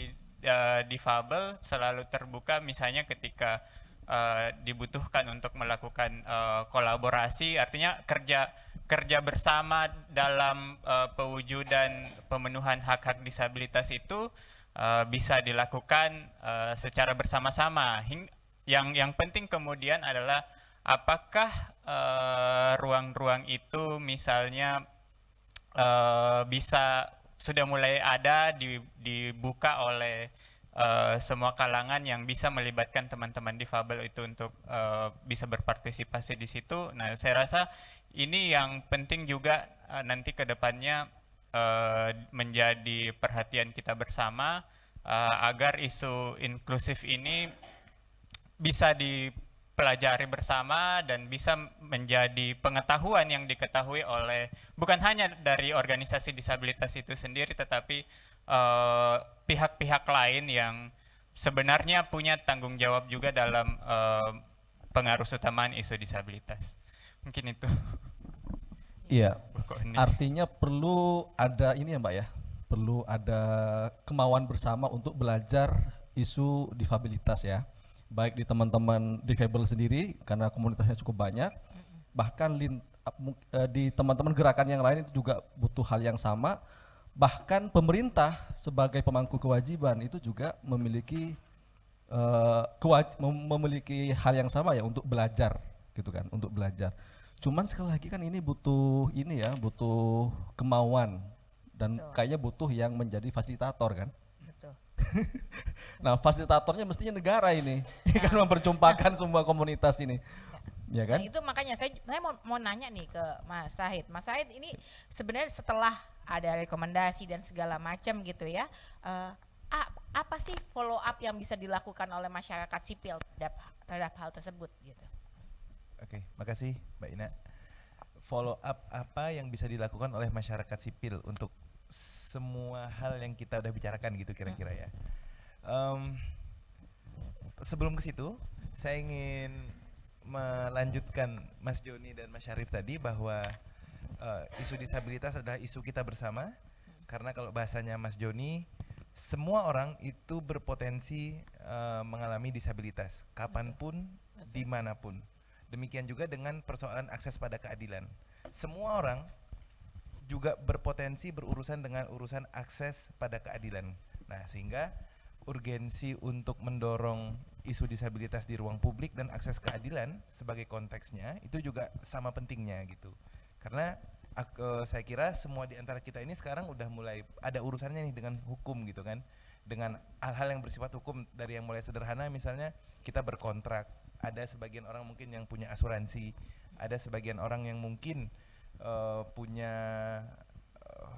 eh, difabel selalu terbuka, misalnya ketika eh, dibutuhkan untuk melakukan eh, kolaborasi, artinya kerja kerja bersama dalam eh, pewujudan pemenuhan hak-hak disabilitas itu eh, bisa dilakukan eh, secara bersama-sama. Yang yang penting kemudian adalah apakah eh, ruang-ruang itu misalnya eh, bisa sudah mulai ada di- dibuka oleh eh, semua kalangan yang bisa melibatkan teman-teman difabel itu untuk eh, bisa berpartisipasi di situ. Nah, saya rasa ini yang penting juga eh, nanti ke depannya eh, menjadi perhatian kita bersama eh, agar isu inklusif ini bisa dipelajari bersama dan bisa menjadi pengetahuan yang diketahui oleh bukan hanya dari organisasi disabilitas itu sendiri tetapi eh, pihak-pihak lain yang sebenarnya punya tanggung jawab juga dalam eh, pengaruh utamaan isu disabilitas. Mungkin itu. Iya. Artinya perlu ada ini ya Mbak ya, perlu ada kemauan bersama untuk belajar isu difabilitas ya. Baik di teman-teman difabel sendiri karena komunitasnya cukup banyak, bahkan eh, di teman-teman gerakan yang lain itu juga butuh hal yang sama. Bahkan pemerintah sebagai pemangku kewajiban itu juga memiliki eh, kewaj- mem- memiliki hal yang sama ya untuk belajar gitu kan, untuk belajar. Cuman sekali lagi kan ini butuh ini ya, butuh kemauan dan Betul. kayaknya butuh yang menjadi fasilitator kan. Nah, fasilitatornya mestinya negara ini, kan memperjumpakan semua komunitas ini. Ya kan? Nah, itu makanya saya saya mau, mau nanya nih ke Mas Sahid. Mas Sahid ini sebenarnya setelah ada rekomendasi dan segala macam gitu ya, eh, a- apa sih follow up yang bisa dilakukan oleh masyarakat sipil terhadap terhadap hal tersebut gitu? Oke, makasih Mbak Ina. Follow up apa yang bisa dilakukan oleh masyarakat sipil untuk semua hal yang kita udah bicarakan gitu kira-kira ya. Em, sebelum ke situ, saya ingin melanjutkan Mas Joni dan Mas Syarif tadi bahwa eh, isu disabilitas adalah isu kita bersama. Karena kalau bahasanya Mas Joni, semua orang itu berpotensi eh, mengalami disabilitas, kapan pun, di mana pun. Demikian juga dengan persoalan akses pada keadilan. Semua orang juga berpotensi berurusan dengan urusan akses pada keadilan. Nah, sehingga urgensi untuk mendorong isu disabilitas di ruang publik dan akses keadilan sebagai konteksnya itu juga sama pentingnya gitu. Karena ak- eh, saya kira semua di antara kita ini sekarang udah mulai ada urusannya nih dengan hukum gitu kan. Dengan hal-hal yang bersifat hukum dari yang mulai sederhana misalnya kita berkontrak, ada sebagian orang mungkin yang punya asuransi, ada sebagian orang yang mungkin eh, punya eh,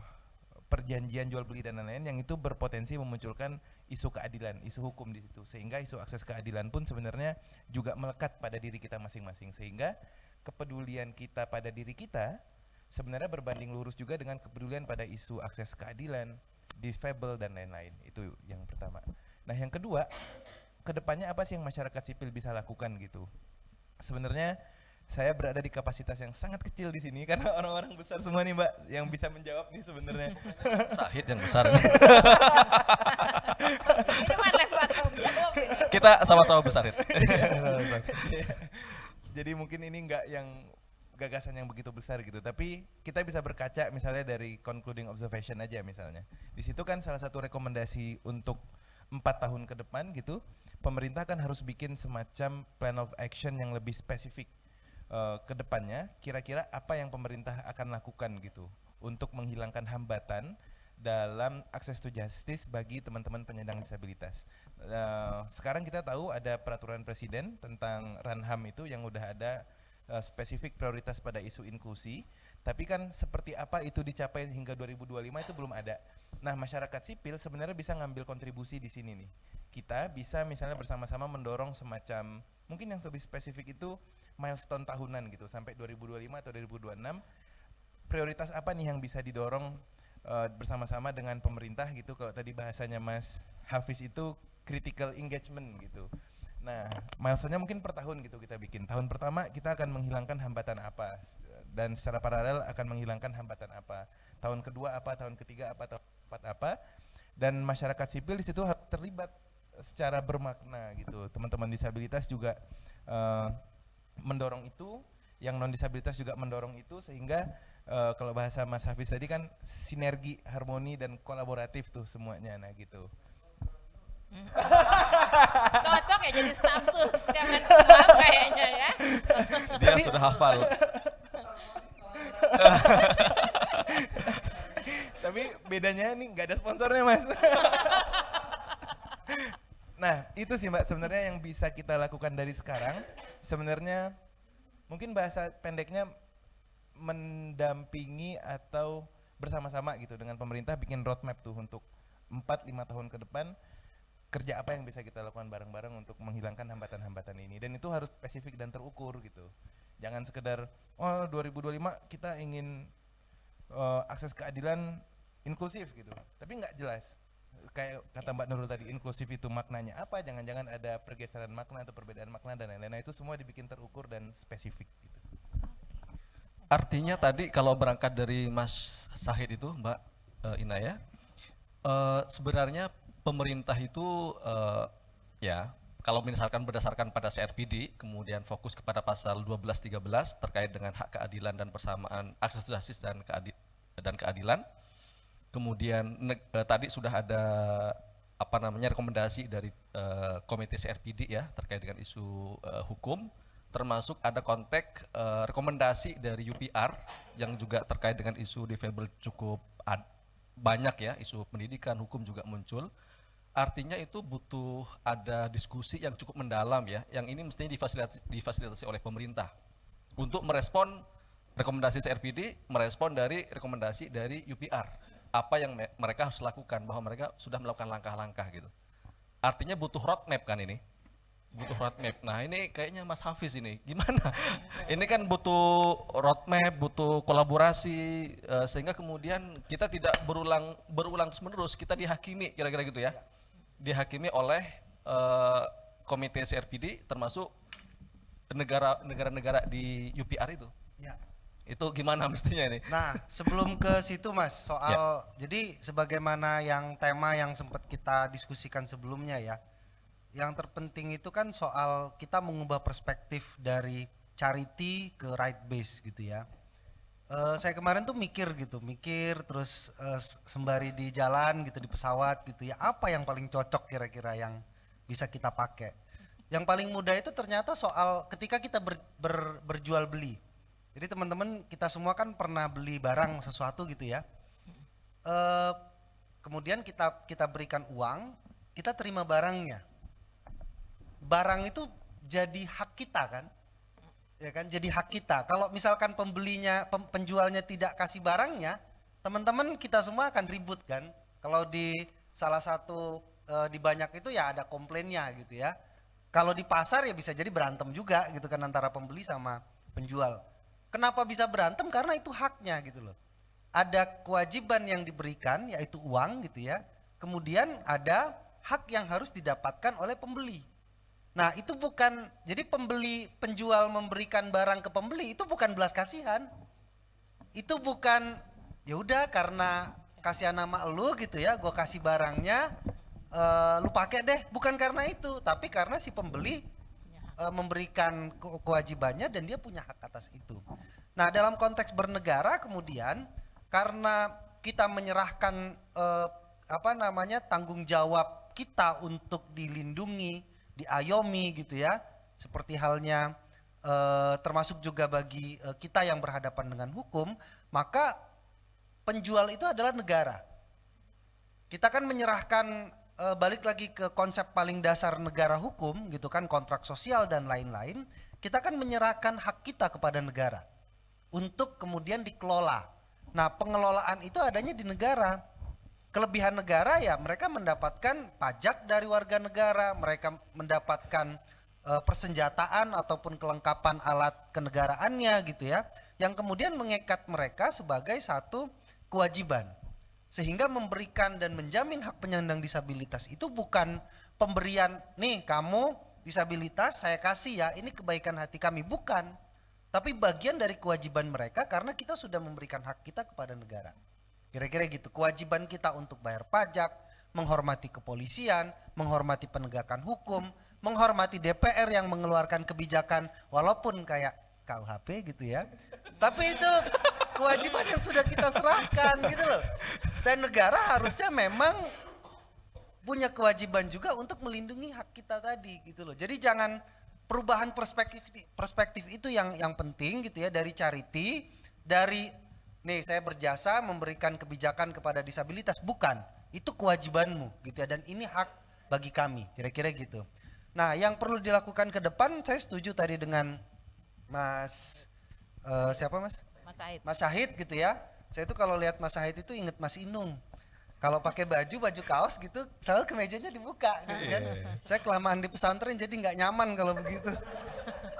perjanjian jual beli dan lain-lain yang itu berpotensi memunculkan isu keadilan, isu hukum di situ. Sehingga isu akses keadilan pun sebenarnya juga melekat pada diri kita masing-masing. Sehingga kepedulian kita pada diri kita sebenarnya berbanding lurus juga dengan kepedulian pada isu akses keadilan, difabel dan lain-lain. Itu yang pertama. Nah, yang kedua, ke depannya apa sih yang masyarakat sipil bisa lakukan gitu? Sebenarnya saya berada di kapasitas yang sangat kecil di sini karena orang-orang besar semua nih mbak yang bisa menjawab nih sebenarnya. Sahid yang besar. Ini jawab ini. Kita sama-sama besar. Hid. Jadi mungkin ini enggak yang gagasan yang begitu besar gitu, tapi kita bisa berkaca misalnya dari concluding observation aja misalnya. Di situ kan salah satu rekomendasi untuk empat tahun ke depan gitu, pemerintah kan harus bikin semacam plan of action yang lebih spesifik eh, ke depannya. Kira-kira apa yang pemerintah akan lakukan gitu untuk menghilangkan hambatan dalam akses to justice bagi teman-teman penyandang disabilitas. Eh, sekarang kita tahu ada peraturan presiden tentang Ranham itu yang udah ada eh, spesifik prioritas pada isu inklusi, tapi kan seperti apa itu dicapai hingga 2025 itu belum ada. Nah, masyarakat sipil sebenarnya bisa ngambil kontribusi di sini nih. Kita bisa misalnya bersama-sama mendorong semacam mungkin yang lebih spesifik itu milestone tahunan gitu sampai 2025 atau 2026 prioritas apa nih yang bisa didorong eh, bersama-sama dengan pemerintah gitu kalau tadi bahasanya Mas Hafiz itu critical engagement gitu. Nah, milestone-nya mungkin per tahun gitu kita bikin. Tahun pertama kita akan menghilangkan hambatan apa dan secara paralel akan menghilangkan hambatan apa. Tahun kedua apa, tahun ketiga apa, tahun keempat apa. Dan masyarakat sipil di situ terlibat secara bermakna gitu. Teman-teman disabilitas juga eh, mendorong itu, yang non disabilitas juga mendorong itu sehingga eh, kalau bahasa Mas Hafiz tadi kan sinergi, harmoni dan kolaboratif tuh semuanya nah gitu. Cocok ya jadi staf sus Kemenkumham kayaknya ya. Dia sudah hafal. Tapi bedanya nih nggak ada sponsornya mas. nah itu sih mbak sebenarnya yang bisa kita lakukan dari sekarang. Sebenarnya mungkin bahasa pendeknya mendampingi atau bersama-sama gitu dengan pemerintah bikin roadmap tuh untuk 4-5 tahun ke depan kerja apa yang bisa kita lakukan bareng-bareng untuk menghilangkan hambatan-hambatan ini. Dan itu harus spesifik dan terukur gitu. Jangan sekedar oh 2025 kita ingin uh, akses keadilan inklusif gitu. Tapi nggak jelas kayak kata Mbak Nurul tadi inklusif itu maknanya apa? Jangan-jangan ada pergeseran makna atau perbedaan makna dan lain-lain. Nah, itu semua dibikin terukur dan spesifik gitu. Artinya tadi kalau berangkat dari Mas Sahid itu, Mbak uh, Inaya, uh, sebenarnya pemerintah itu uh, ya kalau misalkan berdasarkan pada CRPD, kemudian fokus kepada pasal 12-13 terkait dengan hak keadilan dan persamaan akses justice dan, keadi dan keadilan, kemudian uh, tadi sudah ada apa namanya rekomendasi dari uh, komite CRPD ya terkait dengan isu uh, hukum termasuk ada konteks uh, rekomendasi dari UPR yang juga terkait dengan isu difabel cukup banyak ya, isu pendidikan, hukum juga muncul. Artinya itu butuh ada diskusi yang cukup mendalam ya, yang ini mestinya difasilitasi, difasilitasi oleh pemerintah untuk merespon rekomendasi CRPD, merespon dari rekomendasi dari UPR. Apa yang mereka harus lakukan, bahwa mereka sudah melakukan langkah-langkah gitu. Artinya butuh roadmap kan ini, butuh roadmap. Nah ini kayaknya Mas Hafiz ini gimana? ini kan butuh roadmap, butuh kolaborasi uh, sehingga kemudian kita tidak berulang berulang terus menerus kita dihakimi kira-kira gitu ya, dihakimi oleh uh, komite CRPD termasuk negara negara-negara di UPR itu. Ya. Itu gimana mestinya ini? Nah sebelum ke situ Mas soal ya. jadi sebagaimana yang tema yang sempat kita diskusikan sebelumnya ya yang terpenting itu kan soal kita mengubah perspektif dari charity ke right base gitu ya. Uh, saya kemarin tuh mikir gitu, mikir terus uh, sembari di jalan gitu di pesawat gitu ya, apa yang paling cocok kira-kira yang bisa kita pakai. Yang paling mudah itu ternyata soal ketika kita ber, ber, berjual beli. Jadi teman-teman kita semua kan pernah beli barang sesuatu gitu ya. Uh, kemudian kita kita berikan uang, kita terima barangnya. Barang itu jadi hak kita kan? Ya kan? Jadi hak kita. Kalau misalkan pembelinya penjualnya tidak kasih barangnya teman-teman kita semua akan ribut kan? Kalau di salah satu e, di banyak itu ya ada komplainnya gitu ya. Kalau di pasar ya bisa jadi berantem juga gitu kan antara pembeli sama penjual kenapa bisa berantem karena itu haknya gitu loh ada kewajiban yang diberikan yaitu uang gitu ya kemudian ada hak yang harus didapatkan oleh pembeli Nah itu bukan, jadi pembeli, penjual memberikan barang ke pembeli itu bukan belas kasihan. Itu bukan, ya udah karena kasihan nama lu gitu ya, gue kasih barangnya, uh, lu pakai deh. Bukan karena itu, tapi karena si pembeli uh, memberikan ke kewajibannya dan dia punya hak atas itu. Nah dalam konteks bernegara kemudian, karena kita menyerahkan uh, apa namanya tanggung jawab kita untuk dilindungi, diayomi gitu ya seperti halnya e, termasuk juga bagi e, kita yang berhadapan dengan hukum maka penjual itu adalah negara kita kan menyerahkan e, balik lagi ke konsep paling dasar negara hukum gitu kan kontrak sosial dan lain-lain kita kan menyerahkan hak kita kepada negara untuk kemudian dikelola nah pengelolaan itu adanya di negara kelebihan negara ya mereka mendapatkan pajak dari warga negara, mereka mendapatkan e, persenjataan ataupun kelengkapan alat kenegaraannya gitu ya, yang kemudian mengikat mereka sebagai satu kewajiban. Sehingga memberikan dan menjamin hak penyandang disabilitas itu bukan pemberian, nih kamu disabilitas saya kasih ya, ini kebaikan hati kami, bukan. Tapi bagian dari kewajiban mereka karena kita sudah memberikan hak kita kepada negara. Kira-kira gitu, kewajiban kita untuk bayar pajak, menghormati kepolisian, menghormati penegakan hukum, menghormati DPR yang mengeluarkan kebijakan walaupun kayak KUHP gitu ya. Tapi itu kewajiban yang sudah kita serahkan gitu loh. Dan negara harusnya memang punya kewajiban juga untuk melindungi hak kita tadi gitu loh. Jadi jangan perubahan perspektif perspektif itu yang yang penting gitu ya dari charity, dari nih saya berjasa memberikan kebijakan kepada disabilitas bukan, itu kewajibanmu gitu ya dan ini hak bagi kami, kira-kira gitu. Nah, yang perlu dilakukan ke depan saya setuju tadi dengan Mas eh, siapa Mas? Mas Said. Mas Syahid gitu ya. Saya tuh kalau lihat Mas Syahid itu inget Mas Inung. Kalau pakai baju, baju kaos gitu, selalu kemejanya dibuka gitu kan. Saya kelamaan di pesantren jadi nggak nyaman kalau begitu.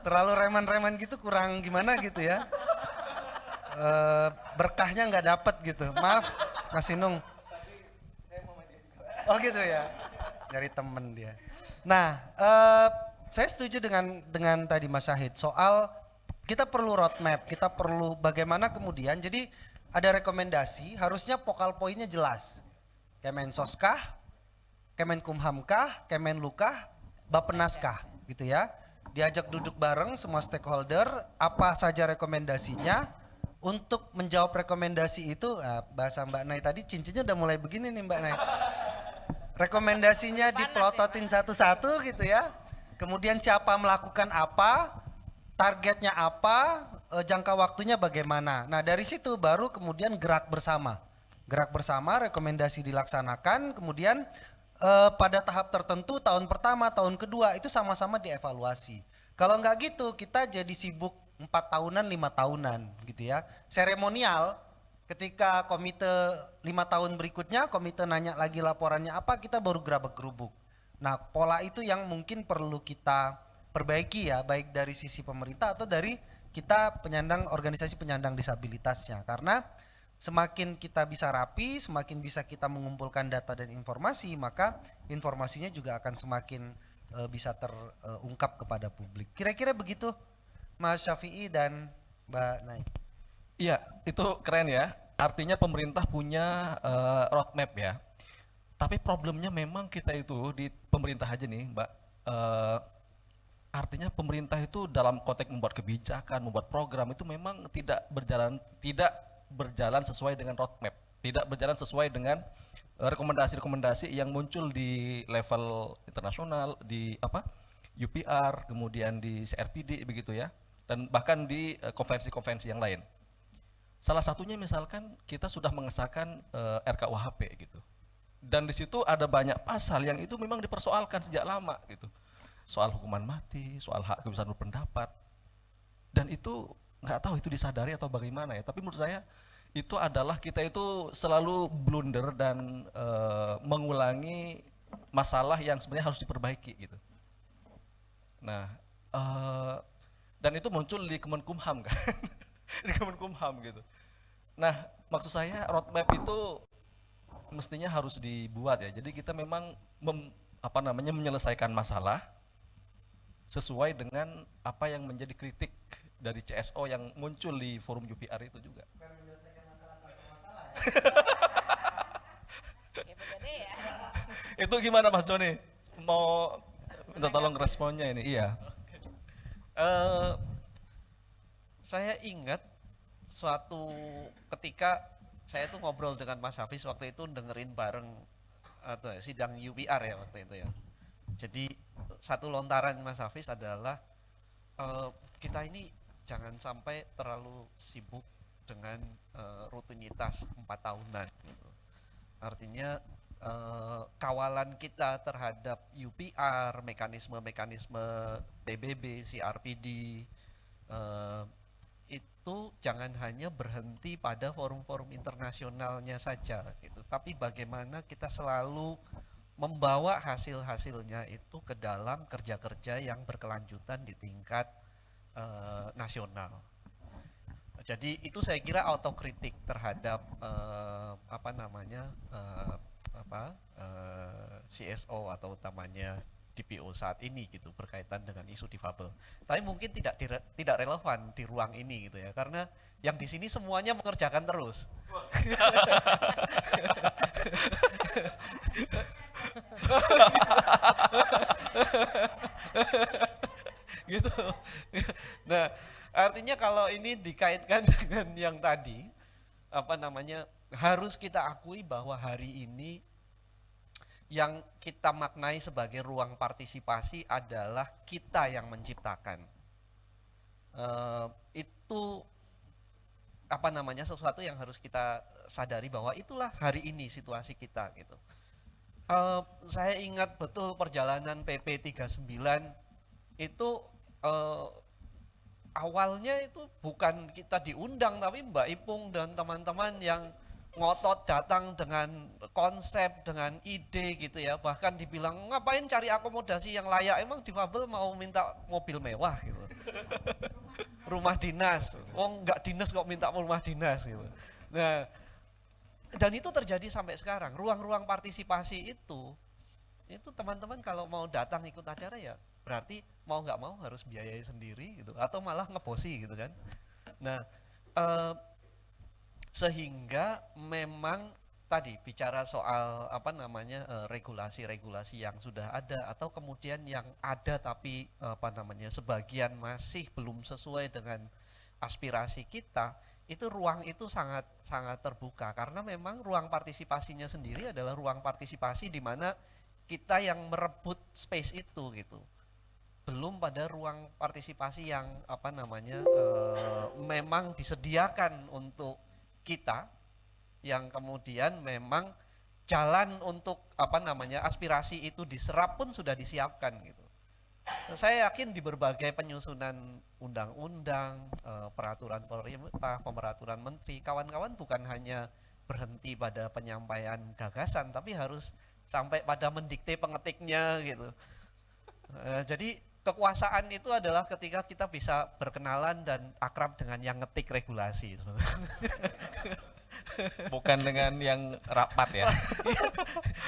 Terlalu reman-reman gitu kurang gimana gitu ya. Eh, berkahnya nggak dapet gitu. Maaf Mas Inung. Oh gitu ya. Dari temen dia. Nah, eh, saya setuju dengan dengan tadi Mas Syahid soal kita perlu roadmap, kita perlu bagaimana kemudian. Jadi ada rekomendasi, harusnya pokal poinnya jelas. Kemensoskah, Kemenkumhamkah, Kemenlukah, Bapenaskah gitu ya. Diajak duduk bareng semua stakeholder, apa saja rekomendasinya, untuk menjawab rekomendasi itu, nah, bahasa Mbak Nay tadi cincinnya udah mulai begini nih Mbak Nay. Rekomendasinya dipelototin satu-satu gitu ya. Kemudian siapa melakukan apa, targetnya apa, eh, jangka waktunya bagaimana. Nah dari situ baru kemudian gerak bersama. Gerak bersama, rekomendasi dilaksanakan, kemudian eh, pada tahap tertentu tahun pertama, tahun kedua itu sama-sama dievaluasi. Kalau nggak gitu kita jadi sibuk empat tahunan, lima tahunan gitu ya. Seremonial ketika komite lima tahun berikutnya komite nanya lagi laporannya apa kita baru gerabak gerubuk. Nah pola itu yang mungkin perlu kita perbaiki ya baik dari sisi pemerintah atau dari kita penyandang organisasi penyandang disabilitasnya karena semakin kita bisa rapi semakin bisa kita mengumpulkan data dan informasi maka informasinya juga akan semakin eh, bisa terungkap kepada publik kira-kira begitu Mas Syafi'i dan Mbak Naik Iya, itu keren ya. Artinya pemerintah punya eh, roadmap ya. Tapi problemnya memang kita itu di pemerintah aja nih, Mbak. eh, artinya pemerintah itu dalam konteks membuat kebijakan, membuat program itu memang tidak berjalan tidak berjalan sesuai dengan roadmap, tidak berjalan sesuai dengan eh, rekomendasi-rekomendasi yang muncul di level internasional, di apa UPR, kemudian di CRPD begitu ya, dan bahkan di eh, konvensi-konvensi yang lain. Salah satunya misalkan kita sudah mengesahkan eh, RKUHP gitu. Dan di situ ada banyak pasal yang itu memang dipersoalkan sejak lama gitu. Soal hukuman mati, soal hak kebebasan berpendapat. Dan itu nggak tahu itu disadari atau bagaimana ya. Tapi menurut saya itu adalah kita itu selalu blunder dan eh, mengulangi masalah yang sebenarnya harus diperbaiki gitu. Nah, eh, dan itu muncul di Kemenkumham kan, di Kemenkumham gitu. Nah, maksud saya roadmap itu mestinya harus dibuat ya. Jadi kita memang mem- apa namanya menyelesaikan masalah sesuai dengan apa yang menjadi kritik dari CSO yang muncul di forum UPR itu juga. itu gimana Mas Joni? Mau minta tolong responnya ini? Iya. Eh, saya ingat suatu ketika saya tuh ngobrol dengan Mas Hafiz waktu itu dengerin bareng atau ya, sidang UPR ya waktu itu ya. Jadi satu lontaran Mas Hafiz adalah eh, kita ini jangan sampai terlalu sibuk dengan eh, rutinitas empat tahunan. Gitu. Artinya eh, kawalan kita terhadap UPR, mekanisme-mekanisme PBB, CRPD eh, itu jangan hanya berhenti pada forum-forum internasionalnya saja gitu tapi bagaimana kita selalu membawa hasil-hasilnya itu ke dalam kerja-kerja yang berkelanjutan di tingkat eh, nasional. Jadi itu saya kira autokritik terhadap eh, apa namanya eh, apa eh, CSO atau utamanya DPO saat ini gitu berkaitan dengan isu difabel. Tapi mungkin tidak dire- tidak relevan di ruang ini gitu ya karena yang di sini semuanya mengerjakan terus. gitu. Nah, artinya kalau ini dikaitkan dengan yang tadi apa namanya harus kita akui bahwa hari ini yang kita maknai sebagai ruang partisipasi adalah kita yang menciptakan. Eh, itu apa namanya sesuatu yang harus kita sadari bahwa itulah hari ini situasi kita gitu. Eh, saya ingat betul perjalanan PP 39 itu eh, awalnya itu bukan kita diundang tapi Mbak Ipung dan teman-teman yang ngotot datang dengan konsep, dengan ide gitu ya. Bahkan dibilang ngapain cari akomodasi yang layak, emang difabel mau minta mobil mewah gitu. rumah dinas, oh nggak dinas kok minta rumah dinas gitu. Nah, dan itu terjadi sampai sekarang. Ruang-ruang partisipasi itu, itu teman-teman kalau mau datang ikut acara ya berarti mau nggak mau harus biayai sendiri gitu, atau malah ngebosi gitu kan. Nah, eh, sehingga memang tadi bicara soal apa namanya eh, regulasi-regulasi yang sudah ada atau kemudian yang ada tapi eh, apa namanya sebagian masih belum sesuai dengan aspirasi kita itu ruang itu sangat sangat terbuka. Karena memang ruang partisipasinya sendiri adalah ruang partisipasi di mana kita yang merebut space itu gitu. Belum pada ruang partisipasi yang apa namanya eh, memang disediakan untuk kita yang kemudian memang jalan untuk apa namanya aspirasi itu diserap pun sudah disiapkan gitu. Saya yakin di berbagai penyusunan undang-undang, eh, peraturan pemerintah, pemeraturan menteri, kawan-kawan bukan hanya berhenti pada penyampaian gagasan, tapi harus sampai pada mendikte pengetiknya gitu. Eh, jadi kekuasaan itu adalah ketika kita bisa berkenalan dan akrab dengan yang ngetik regulasi. Bukan dengan yang rapat ya.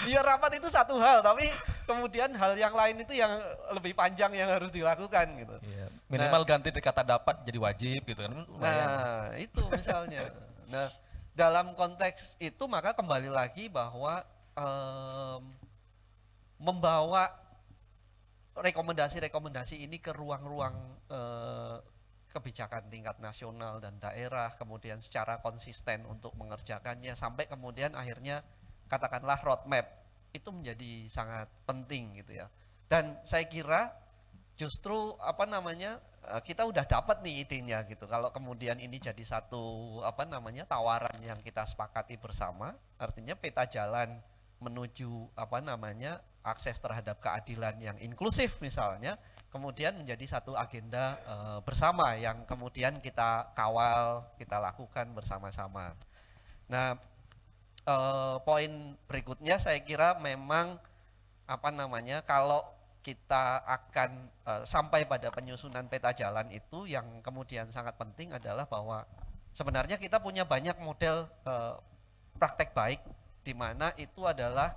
Iya rapat itu satu hal, tapi kemudian hal yang lain itu yang lebih panjang yang harus dilakukan gitu. Iya, Minimal ganti dari kata dapat jadi wajib gitu kan. lumayan. Nah itu misalnya. Nah dalam konteks itu maka kembali lagi bahwa em, membawa rekomendasi-rekomendasi ini ke ruang-ruang eh, kebijakan tingkat nasional dan daerah, kemudian secara konsisten untuk mengerjakannya sampai kemudian akhirnya katakanlah roadmap itu menjadi sangat penting gitu ya. Dan saya kira justru apa namanya eh, kita udah dapat nih idenya gitu. Kalau kemudian ini jadi satu apa namanya tawaran yang kita sepakati bersama, artinya peta jalan menuju apa namanya akses terhadap keadilan yang inklusif misalnya, kemudian menjadi satu agenda eh, bersama yang kemudian kita kawal, kita lakukan bersama-sama. Nah, eh, poin berikutnya saya kira memang apa namanya kalau kita akan eh, sampai pada penyusunan peta jalan itu yang kemudian sangat penting adalah bahwa sebenarnya kita punya banyak model eh, praktek baik di mana itu adalah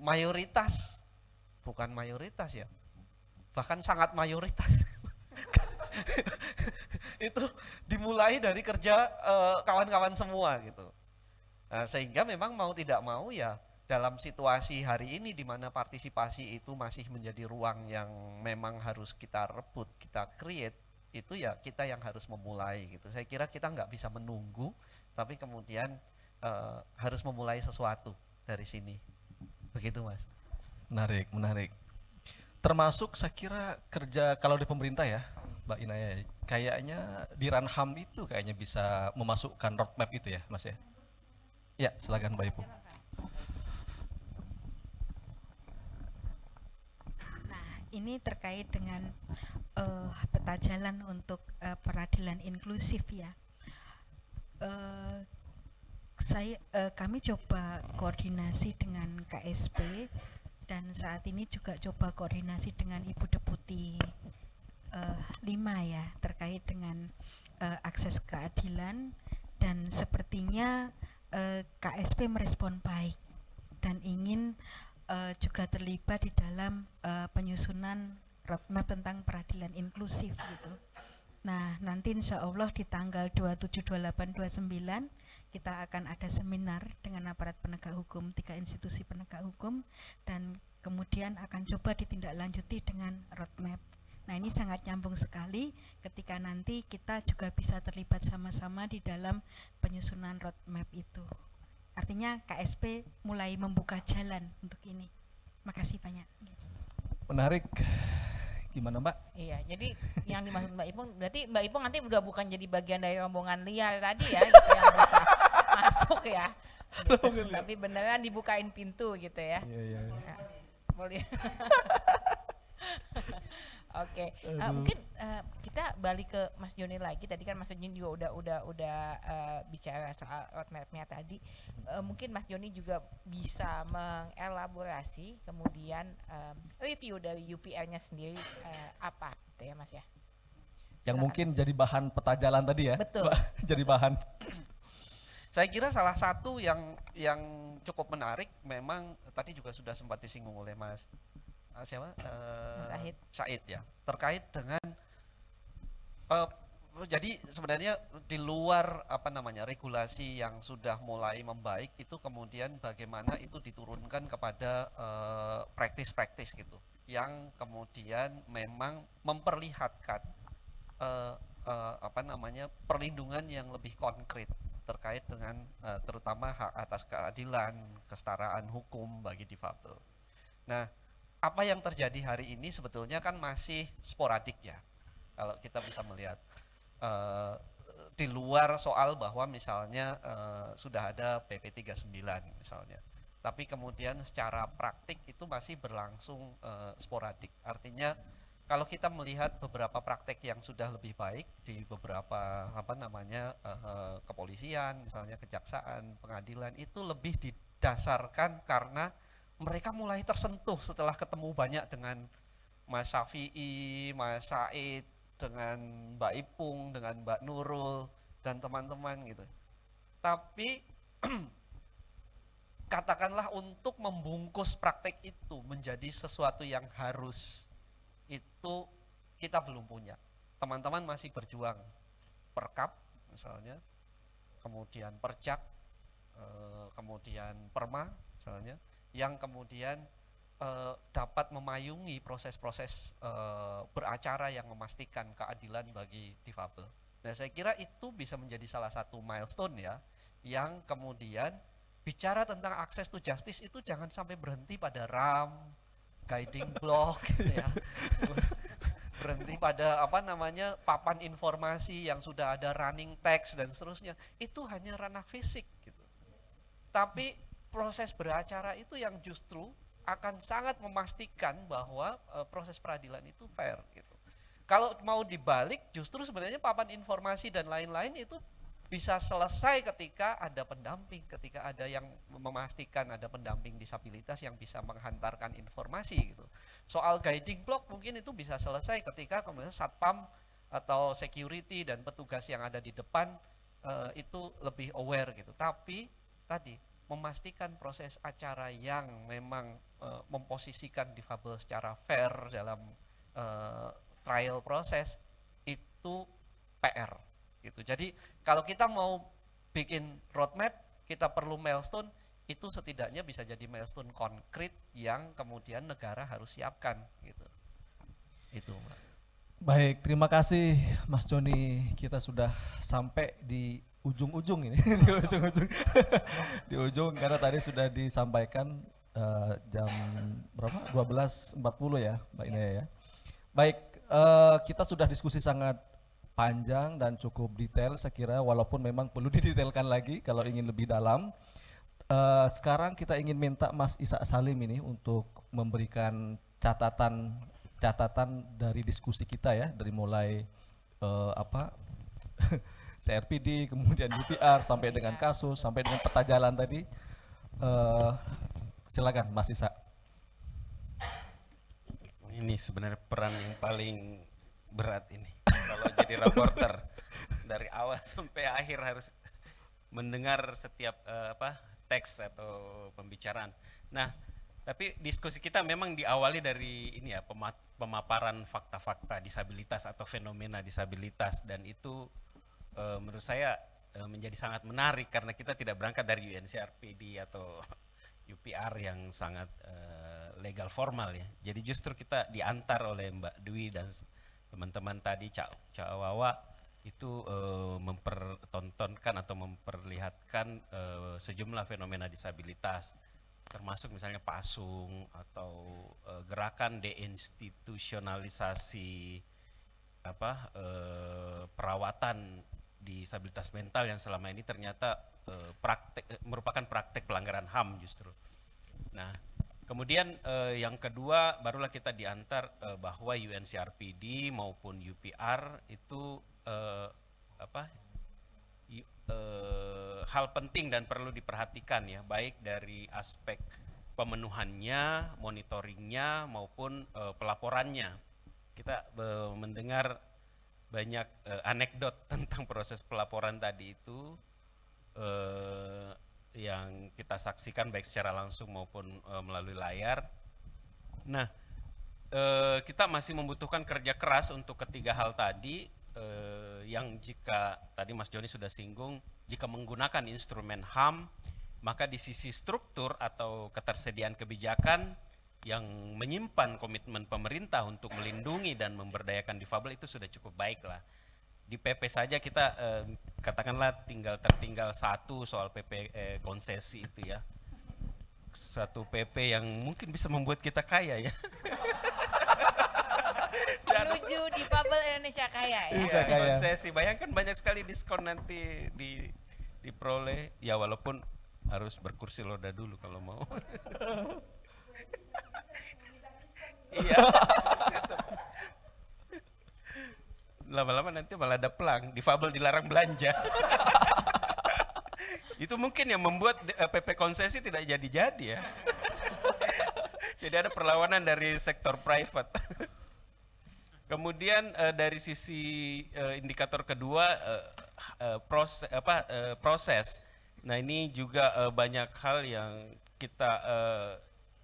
mayoritas bukan mayoritas ya bahkan sangat mayoritas itu dimulai dari kerja eh, kawan-kawan semua gitu Nah, sehingga memang mau tidak mau ya dalam situasi hari ini di mana partisipasi itu masih menjadi ruang yang memang harus kita rebut, kita create, itu ya kita yang harus memulai gitu. Saya kira kita nggak bisa menunggu, tapi kemudian eh, harus memulai sesuatu dari sini. Begitu mas. Menarik, menarik. Termasuk saya kira kerja kalau di pemerintah ya, Mbak Inaya, kayaknya di Ranham itu kayaknya bisa memasukkan roadmap itu ya, Mas ya. Ya, silakan Mbak Ibu. Nah, ini terkait dengan eh, peta jalan untuk eh, peradilan inklusif ya. Eh, saya eh, kami coba koordinasi dengan KSP dan saat ini juga coba koordinasi dengan Ibu Deputi eh, lima ya terkait dengan eh, akses keadilan dan sepertinya KSP merespon baik dan ingin juga terlibat di dalam penyusunan roadmap tentang peradilan inklusif gitu. Nah, nanti insya Allah di tanggal 27, 28, 29 kita akan ada seminar dengan aparat penegak hukum, tiga institusi penegak hukum dan kemudian akan coba ditindaklanjuti dengan roadmap. Nah ini sangat nyambung sekali ketika nanti kita juga bisa terlibat sama-sama di dalam penyusunan roadmap itu. Artinya KSP mulai membuka jalan untuk ini. Makasih banyak. Menarik. Gimana Mbak? Iya, jadi yang dimaksud Mbak Ipung berarti Mbak Ipung nanti udah bukan jadi bagian dari rombongan liar tadi ya, gitu yang masuk ya. Gitu. Tapi beneran dibukain pintu gitu ya. Iya, iya. Ya, boleh. Oke, eh, mungkin eh, kita balik ke Mas Joni lagi. Tadi kan Mas Joni juga udah udah udah eh, bicara soal roadmap-nya tadi. Eh, mungkin Mas Joni juga bisa mengelaborasi kemudian em, review dari UPR-nya sendiri eh, apa, gitu ya Mas ya? Yang Silakan, mungkin jadi bahan peta jalan tadi ya. Betul. Jadi bahan. Saya kira salah satu yang yang cukup menarik memang tadi juga sudah sempat disinggung oleh Mas eh, siapa? Eh, Mas Ahid. Said ya. Terkait dengan eh, jadi sebenarnya di luar apa namanya regulasi yang sudah mulai membaik itu kemudian bagaimana itu diturunkan kepada eh, praktis-praktis gitu yang kemudian memang memperlihatkan eh, eh, apa namanya perlindungan yang lebih konkret terkait dengan eh, terutama hak atas keadilan, kesetaraan hukum bagi difabel. Nah, apa yang terjadi hari ini sebetulnya kan masih sporadik ya. Kalau kita bisa melihat eh, di luar soal bahwa misalnya eh, sudah ada PP 39 misalnya. Tapi kemudian secara praktik itu masih berlangsung eh, sporadik. Artinya kalau kita melihat beberapa praktek yang sudah lebih baik di beberapa apa namanya eh, kepolisian, misalnya kejaksaan, pengadilan itu lebih didasarkan karena mereka mulai tersentuh setelah ketemu banyak dengan Mas Syafi'i, Mas Said, dengan Mbak Ipung, dengan Mbak Nurul dan teman-teman gitu. Tapi katakanlah untuk membungkus praktek itu menjadi sesuatu yang harus itu kita belum punya. Teman-teman masih berjuang perkap misalnya, kemudian percak, eh, kemudian perma misalnya, yang kemudian eh, dapat memayungi proses-proses eh, beracara yang memastikan keadilan bagi difabel. Nah saya kira itu bisa menjadi salah satu milestone ya, yang kemudian bicara tentang akses to justice itu jangan sampai berhenti pada RAM, guiding block gitu ya. berhenti pada apa namanya papan informasi yang sudah ada running text dan seterusnya. Itu hanya ranah fisik gitu. Tapi proses beracara itu yang justru akan sangat memastikan bahwa eh, proses peradilan itu fair gitu. Kalau mau dibalik justru sebenarnya papan informasi dan lain-lain itu bisa selesai ketika ada pendamping, ketika ada yang memastikan ada pendamping disabilitas yang bisa menghantarkan informasi gitu. Soal guiding block mungkin itu bisa selesai ketika kemudian satpam atau security dan petugas yang ada di depan eh, itu lebih aware gitu. Tapi tadi memastikan proses acara yang memang eh, memposisikan difabel secara fair dalam eh, trial proses itu PR gitu. Jadi kalau kita mau bikin roadmap, kita perlu milestone itu setidaknya bisa jadi milestone konkret yang kemudian negara harus siapkan gitu. Itu. Baik, terima kasih Mas Joni. Kita sudah sampai di ujung-ujung ini, di ujung-ujung, di ujung karena tadi sudah disampaikan eh, jam berapa? 12.40 ya, Mbak Inaya ya. Baik, eh, kita sudah diskusi sangat panjang dan cukup detail saya kira walaupun memang perlu didetailkan lagi kalau ingin lebih dalam. Eh, sekarang kita ingin minta Mas Isa Salim ini untuk memberikan catatan catatan dari diskusi kita ya dari mulai eh, apa CRPD kemudian UPR sampai dengan kasus sampai dengan peta jalan tadi. Eh, silakan Mas Isa. Ini sebenarnya peran yang paling berat ini. Kalau jadi reporter dari awal sampai akhir harus mendengar setiap eh, apa teks atau pembicaraan. Nah, tapi diskusi kita memang diawali dari ini ya pema- pemaparan fakta-fakta disabilitas atau fenomena disabilitas dan itu eh, menurut saya eh, menjadi sangat menarik karena kita tidak berangkat dari UNCRPD atau UPR yang sangat eh, legal formal ya. Jadi justru kita diantar oleh Mbak Dwi dan teman-teman tadi Cak Cak Wawa itu eh, mempertontonkan atau memperlihatkan eh, sejumlah fenomena disabilitas termasuk misalnya pasung atau eh, gerakan deinstitusionalisasi apa eh, perawatan disabilitas mental yang selama ini ternyata eh, praktek merupakan praktek pelanggaran HAM justru. Nah, kemudian eh, yang kedua barulah kita diantar eh, bahwa UNCRPD maupun UPR itu eh, apa eh, hal penting dan perlu diperhatikan ya, baik dari aspek pemenuhannya, monitoringnya maupun eh, pelaporannya. Kita eh, mendengar banyak eh, anekdot tentang proses pelaporan tadi itu eh, yang kita saksikan baik secara langsung maupun eh, melalui layar. Nah, eh, kita masih membutuhkan kerja keras untuk ketiga hal tadi eh, yang jika tadi Mas Joni sudah singgung, jika menggunakan instrumen HAM, maka di sisi struktur atau ketersediaan kebijakan yang menyimpan komitmen pemerintah untuk melindungi dan memberdayakan difabel itu sudah cukup baik lah. Di PP saja kita eh, katakanlah tinggal tertinggal satu soal PP eh, konsesi itu ya. Satu PP yang mungkin bisa membuat kita kaya ya. Menuju di Fabel Indonesia Kaya ya. Bisa Ya, kaya. konsesi. Bayangkan banyak sekali diskon nanti di diperoleh ya walaupun harus berkursi roda dulu kalau mau. iya. Lama-lama nanti malah ada pelang, difabel dilarang belanja. Itu mungkin yang membuat eh, PP konsesi tidak jadi-jadi ya. Jadi ada perlawanan dari sektor private. Kemudian eh, dari sisi eh, indikator kedua eh, eh, proses apa eh, proses. Nah, ini juga eh, banyak hal yang kita eh,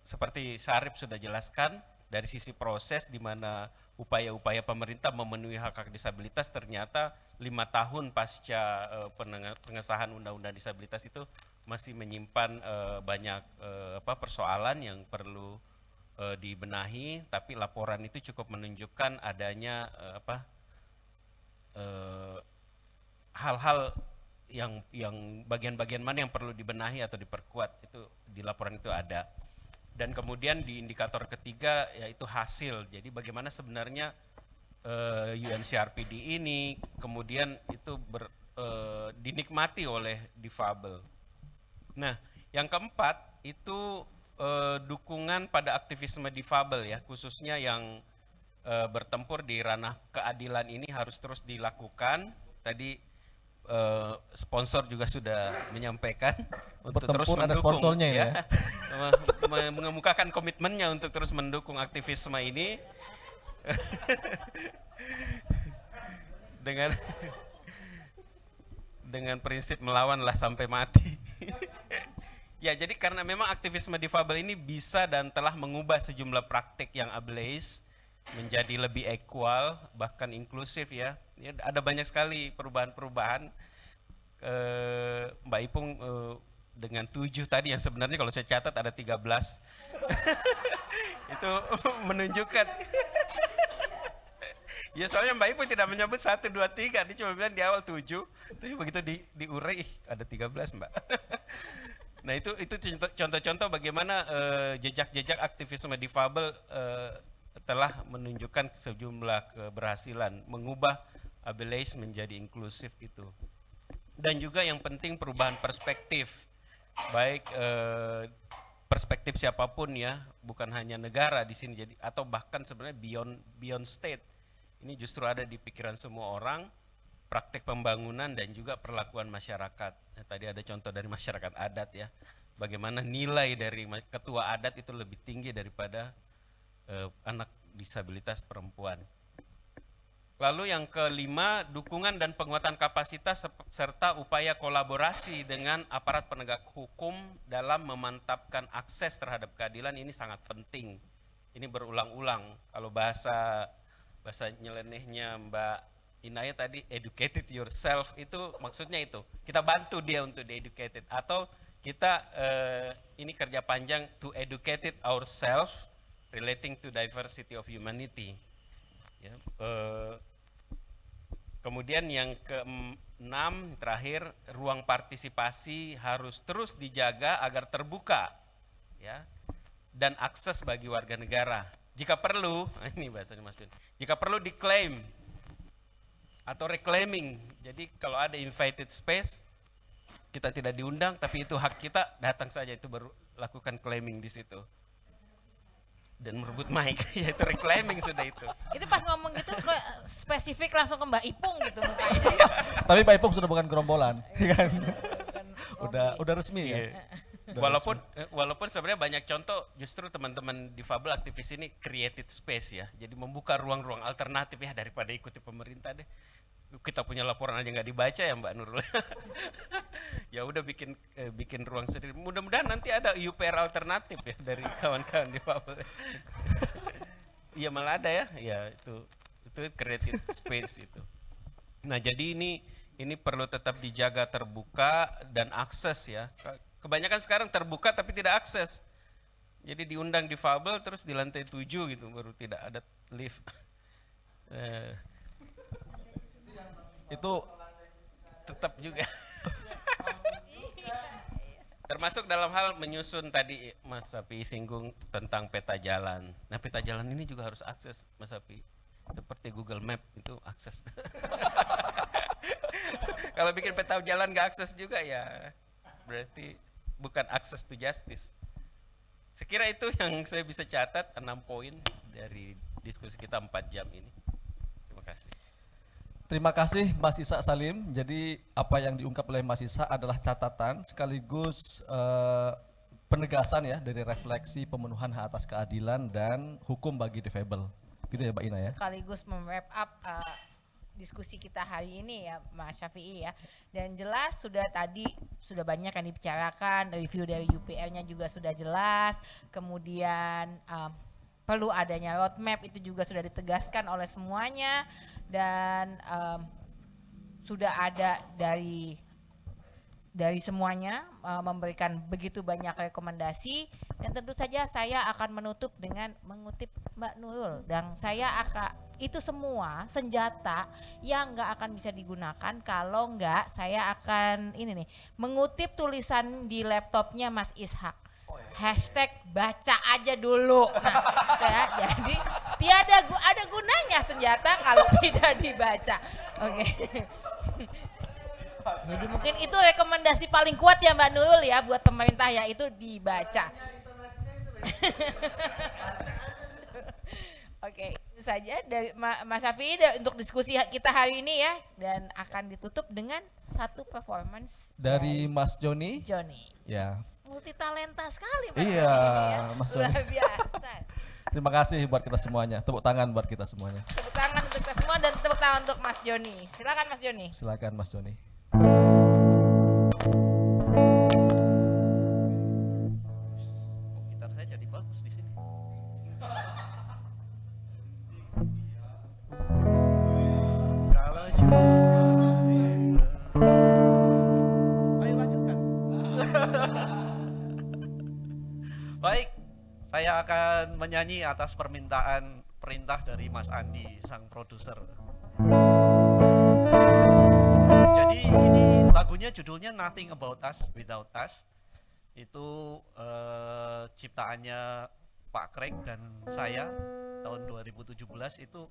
seperti Syarif sudah jelaskan dari sisi proses di mana upaya-upaya pemerintah memenuhi hak hak disabilitas ternyata lima tahun pasca penenge- pengesahan undang-undang disabilitas itu masih menyimpan eh, banyak eh, apa persoalan yang perlu eh, dibenahi tapi laporan itu cukup menunjukkan adanya eh, apa hal-hal yang yang bagian-bagian mana yang perlu dibenahi atau diperkuat itu di laporan itu ada dan kemudian di indikator ketiga yaitu hasil jadi bagaimana sebenarnya eh, UNCRPD ini kemudian itu ber, eh, dinikmati oleh difabel Nah, yang keempat itu eh, dukungan pada aktivisme difabel ya, khususnya yang bertempur di ranah keadilan ini harus terus dilakukan. Tadi eh, sponsor juga sudah menyampaikan untuk terus Bertempur ada mendukung sponsornya ini ya. Me- mengemukakan komitmennya untuk terus mendukung aktivisme ini dengan dengan prinsip melawanlah sampai mati. ya, jadi karena memang aktivisme difabel ini bisa dan telah mengubah sejumlah praktik yang ableis menjadi lebih equal, bahkan inklusif ya. ya ada banyak sekali perubahan-perubahan. Eh, Mbak Ipung eh, dengan tujuh tadi yang sebenarnya kalau saya catat ada 13. Itu menunjukkan Ya soalnya Mbak Ibu tidak menyebut satu dua tiga, dia cuma bilang di awal tujuh, tapi begitu di diurai ada 13 Mbak. nah itu itu contoh- contoh-contoh bagaimana eh, jejak-jejak aktivisme difabel eh, telah menunjukkan sejumlah keberhasilan mengubah ableis menjadi inklusif itu. Dan juga yang penting perubahan perspektif, baik eh, perspektif siapa pun ya, bukan hanya negara di sini jadi atau bahkan sebenarnya beyond beyond state ini justru ada di pikiran semua orang praktek pembangunan dan juga perlakuan masyarakat. Nah, tadi ada contoh dari masyarakat adat ya, bagaimana nilai dari ketua adat itu lebih tinggi daripada eh, anak disabilitas perempuan. Lalu yang kelima, dukungan dan penguatan kapasitas serta upaya kolaborasi dengan aparat penegak hukum dalam memantapkan akses terhadap keadilan ini sangat penting. Ini berulang-ulang. Kalau bahasa bahasa nyelenehnya Mbak Inaya tadi educated yourself itu maksudnya itu. Kita bantu dia untuk di educated atau kita eh, ini kerja panjang to educated ourselves relating to diversity of humanity. Ya, eh, Kemudian yang keenam terakhir ruang partisipasi harus terus dijaga agar terbuka ya dan akses bagi warga negara. Jika perlu, ini bahasanya Mas Bin, jika perlu diklaim atau reclaiming. Jadi kalau ada invited space kita tidak diundang tapi itu hak kita datang saja itu baru lakukan claiming di situ dan merebut mic yaitu reclaiming sudah itu Itu pas ngomong gitu kok spesifik langsung ke Mbak Ipung gitu mukanya. Tapi Pak Ipung sudah bukan gerombolan, ya kan? Udah udah resmi ya. Iya. walaupun eh, walaupun sebenarnya banyak contoh justru teman-teman difabel aktivis ini created space ya jadi membuka ruang-ruang alternatif ya daripada ikuti pemerintah deh kita punya laporan aja nggak dibaca ya Mbak Nurul ya udah bikin eh, bikin ruang sendiri mudah-mudahan nanti ada UPR alternatif ya dari kawan-kawan difabel Iya malah ada ya ya itu itu created space itu Nah, jadi ini ini perlu tetap dijaga terbuka dan akses ya. Ke- Kebanyakan sekarang terbuka tapi tidak akses. Jadi diundang di Fabel terus di lantai 7 gitu baru tidak ada lift. Eh, Itu tetap juga. Termasuk dalam hal menyusun tadi Mas Sapi singgung tentang peta jalan. Nah, peta jalan ini juga harus akses Mas Sapi. Seperti Google Map itu akses. Kalau bikin peta jalan nggak akses juga ya berarti bukan akses to justice. Sekira itu yang saya bisa catat enam poin dari diskusi kita empat jam ini. Terima kasih. Terima kasih Mas Isa Salim. Jadi apa yang diungkap oleh Mas Isa adalah catatan sekaligus eh, penegasan ya dari refleksi pemenuhan hak atas keadilan dan hukum bagi difabel. Gitu ya Mbak Ina ya. sekaligus mem-wrap up uh, diskusi kita hari ini ya Mas Syafi'i ya. Dan jelas sudah tadi sudah banyak yang dibicarakan, review dari UPR-nya juga sudah jelas. Kemudian um, perlu adanya roadmap itu juga sudah ditegaskan oleh semuanya. Dan um, sudah ada dari dari semuanya uh, memberikan begitu banyak rekomendasi. Dan tentu saja saya akan menutup dengan mengutip Mbak Nurul. Dan saya akan itu semua senjata yang nggak akan bisa digunakan kalau nggak saya akan ini nih mengutip tulisan di laptopnya Mas Ishak hashtag baca aja dulu nah, ya, jadi tiada gu- ada gunanya senjata kalau tidak dibaca oke jadi mungkin itu rekomendasi paling kuat ya Mbak Nurul ya buat pemerintah ya itu dibaca. Oke, itu saja dari Ma- Mas Safi untuk diskusi kita hari ini ya dan akan ditutup dengan satu performance Dari Mas Joni. Johnny. Ya. Multi talenta sekali Mas Iya, ya. Mas Luar biasa. Terima kasih buat kita semuanya. Tepuk tangan buat kita semuanya. Tepuk tangan untuk kita semua dan tepuk tangan untuk Mas Joni. Silakan Mas Joni. Silakan Mas Joni. Menyanyi atas permintaan perintah dari Mas Andi, sang produser. Jadi ini lagunya judulnya Nothing About Us Without Us. Itu eh, ciptaannya Pak Craig dan saya tahun 2017 itu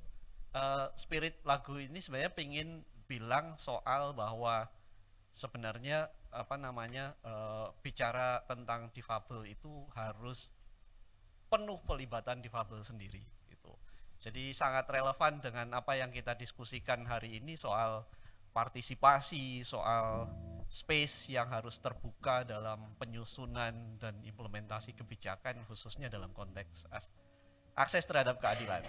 eh, spirit lagu ini sebenarnya pengen bilang soal bahwa sebenarnya apa namanya eh, bicara tentang difabel itu harus penuh pelibatan difabel sendiri gitu. Jadi sangat relevan dengan apa yang kita diskusikan hari ini soal partisipasi, soal space yang harus terbuka dalam penyusunan dan implementasi kebijakan khususnya dalam konteks akses terhadap keadilan.